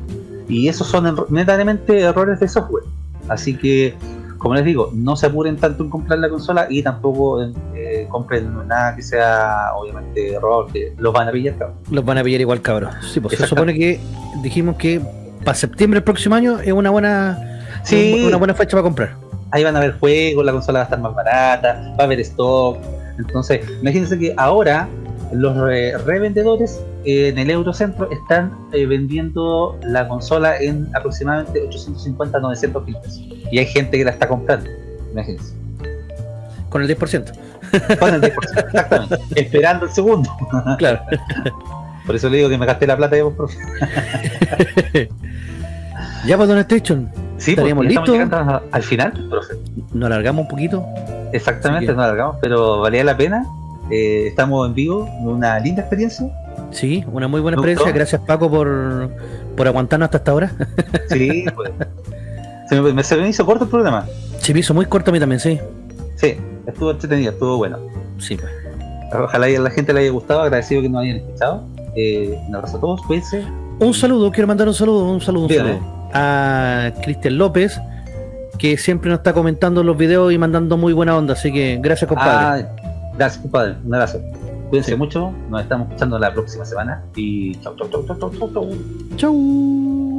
Y esos son netamente errores de software. Así que, como les digo, no se apuren tanto en comprar la consola y tampoco eh, compren nada que sea, obviamente, error, que los van a pillar. cabrón. Los van a pillar igual, cabros. Sí, pues se supone que dijimos que para septiembre del próximo año es una buena, Sí. una buena fecha para comprar. ahí van a haber juegos, la consola va a estar más barata, va a haber stock. Entonces, imagínense que ahora los re- revendedores eh, en el Eurocentro están eh, vendiendo la consola en aproximadamente 850 900 mil pesos. Y hay gente que la está comprando. Imagínense. Con el 10%. Con el 10%, exactamente. Esperando el segundo. Claro. Por eso le digo que me gasté la plata ya, por ya pues Don Station, Sí, ¿Estaríamos ya estamos listos? llegando a- al final, profe. nos alargamos un poquito. Exactamente, que- nos alargamos, pero valía la pena. Eh, estamos en vivo, una linda experiencia. Sí, una muy buena ¿Me experiencia. Gracias Paco por, por aguantarnos hasta esta hora. Sí, pues. Se me, me- se me hizo corto el programa. Se me hizo muy corto a mí también, sí. Sí, estuvo entretenido, estuvo bueno. Sí, pues. Ojalá y a la gente le haya gustado, agradecido que nos hayan escuchado. Eh, un abrazo a todos, cuídense. Un saludo, quiero mandar un saludo, un saludo, un saludo a Cristian López, que siempre nos está comentando los videos y mandando muy buena onda, así que gracias compadre. Ah, gracias, compadre. Un abrazo. Cuídense Sí. mucho, nos estamos escuchando la próxima semana. Y chau, chau, chau, chau, chau, chau, chau. Chau.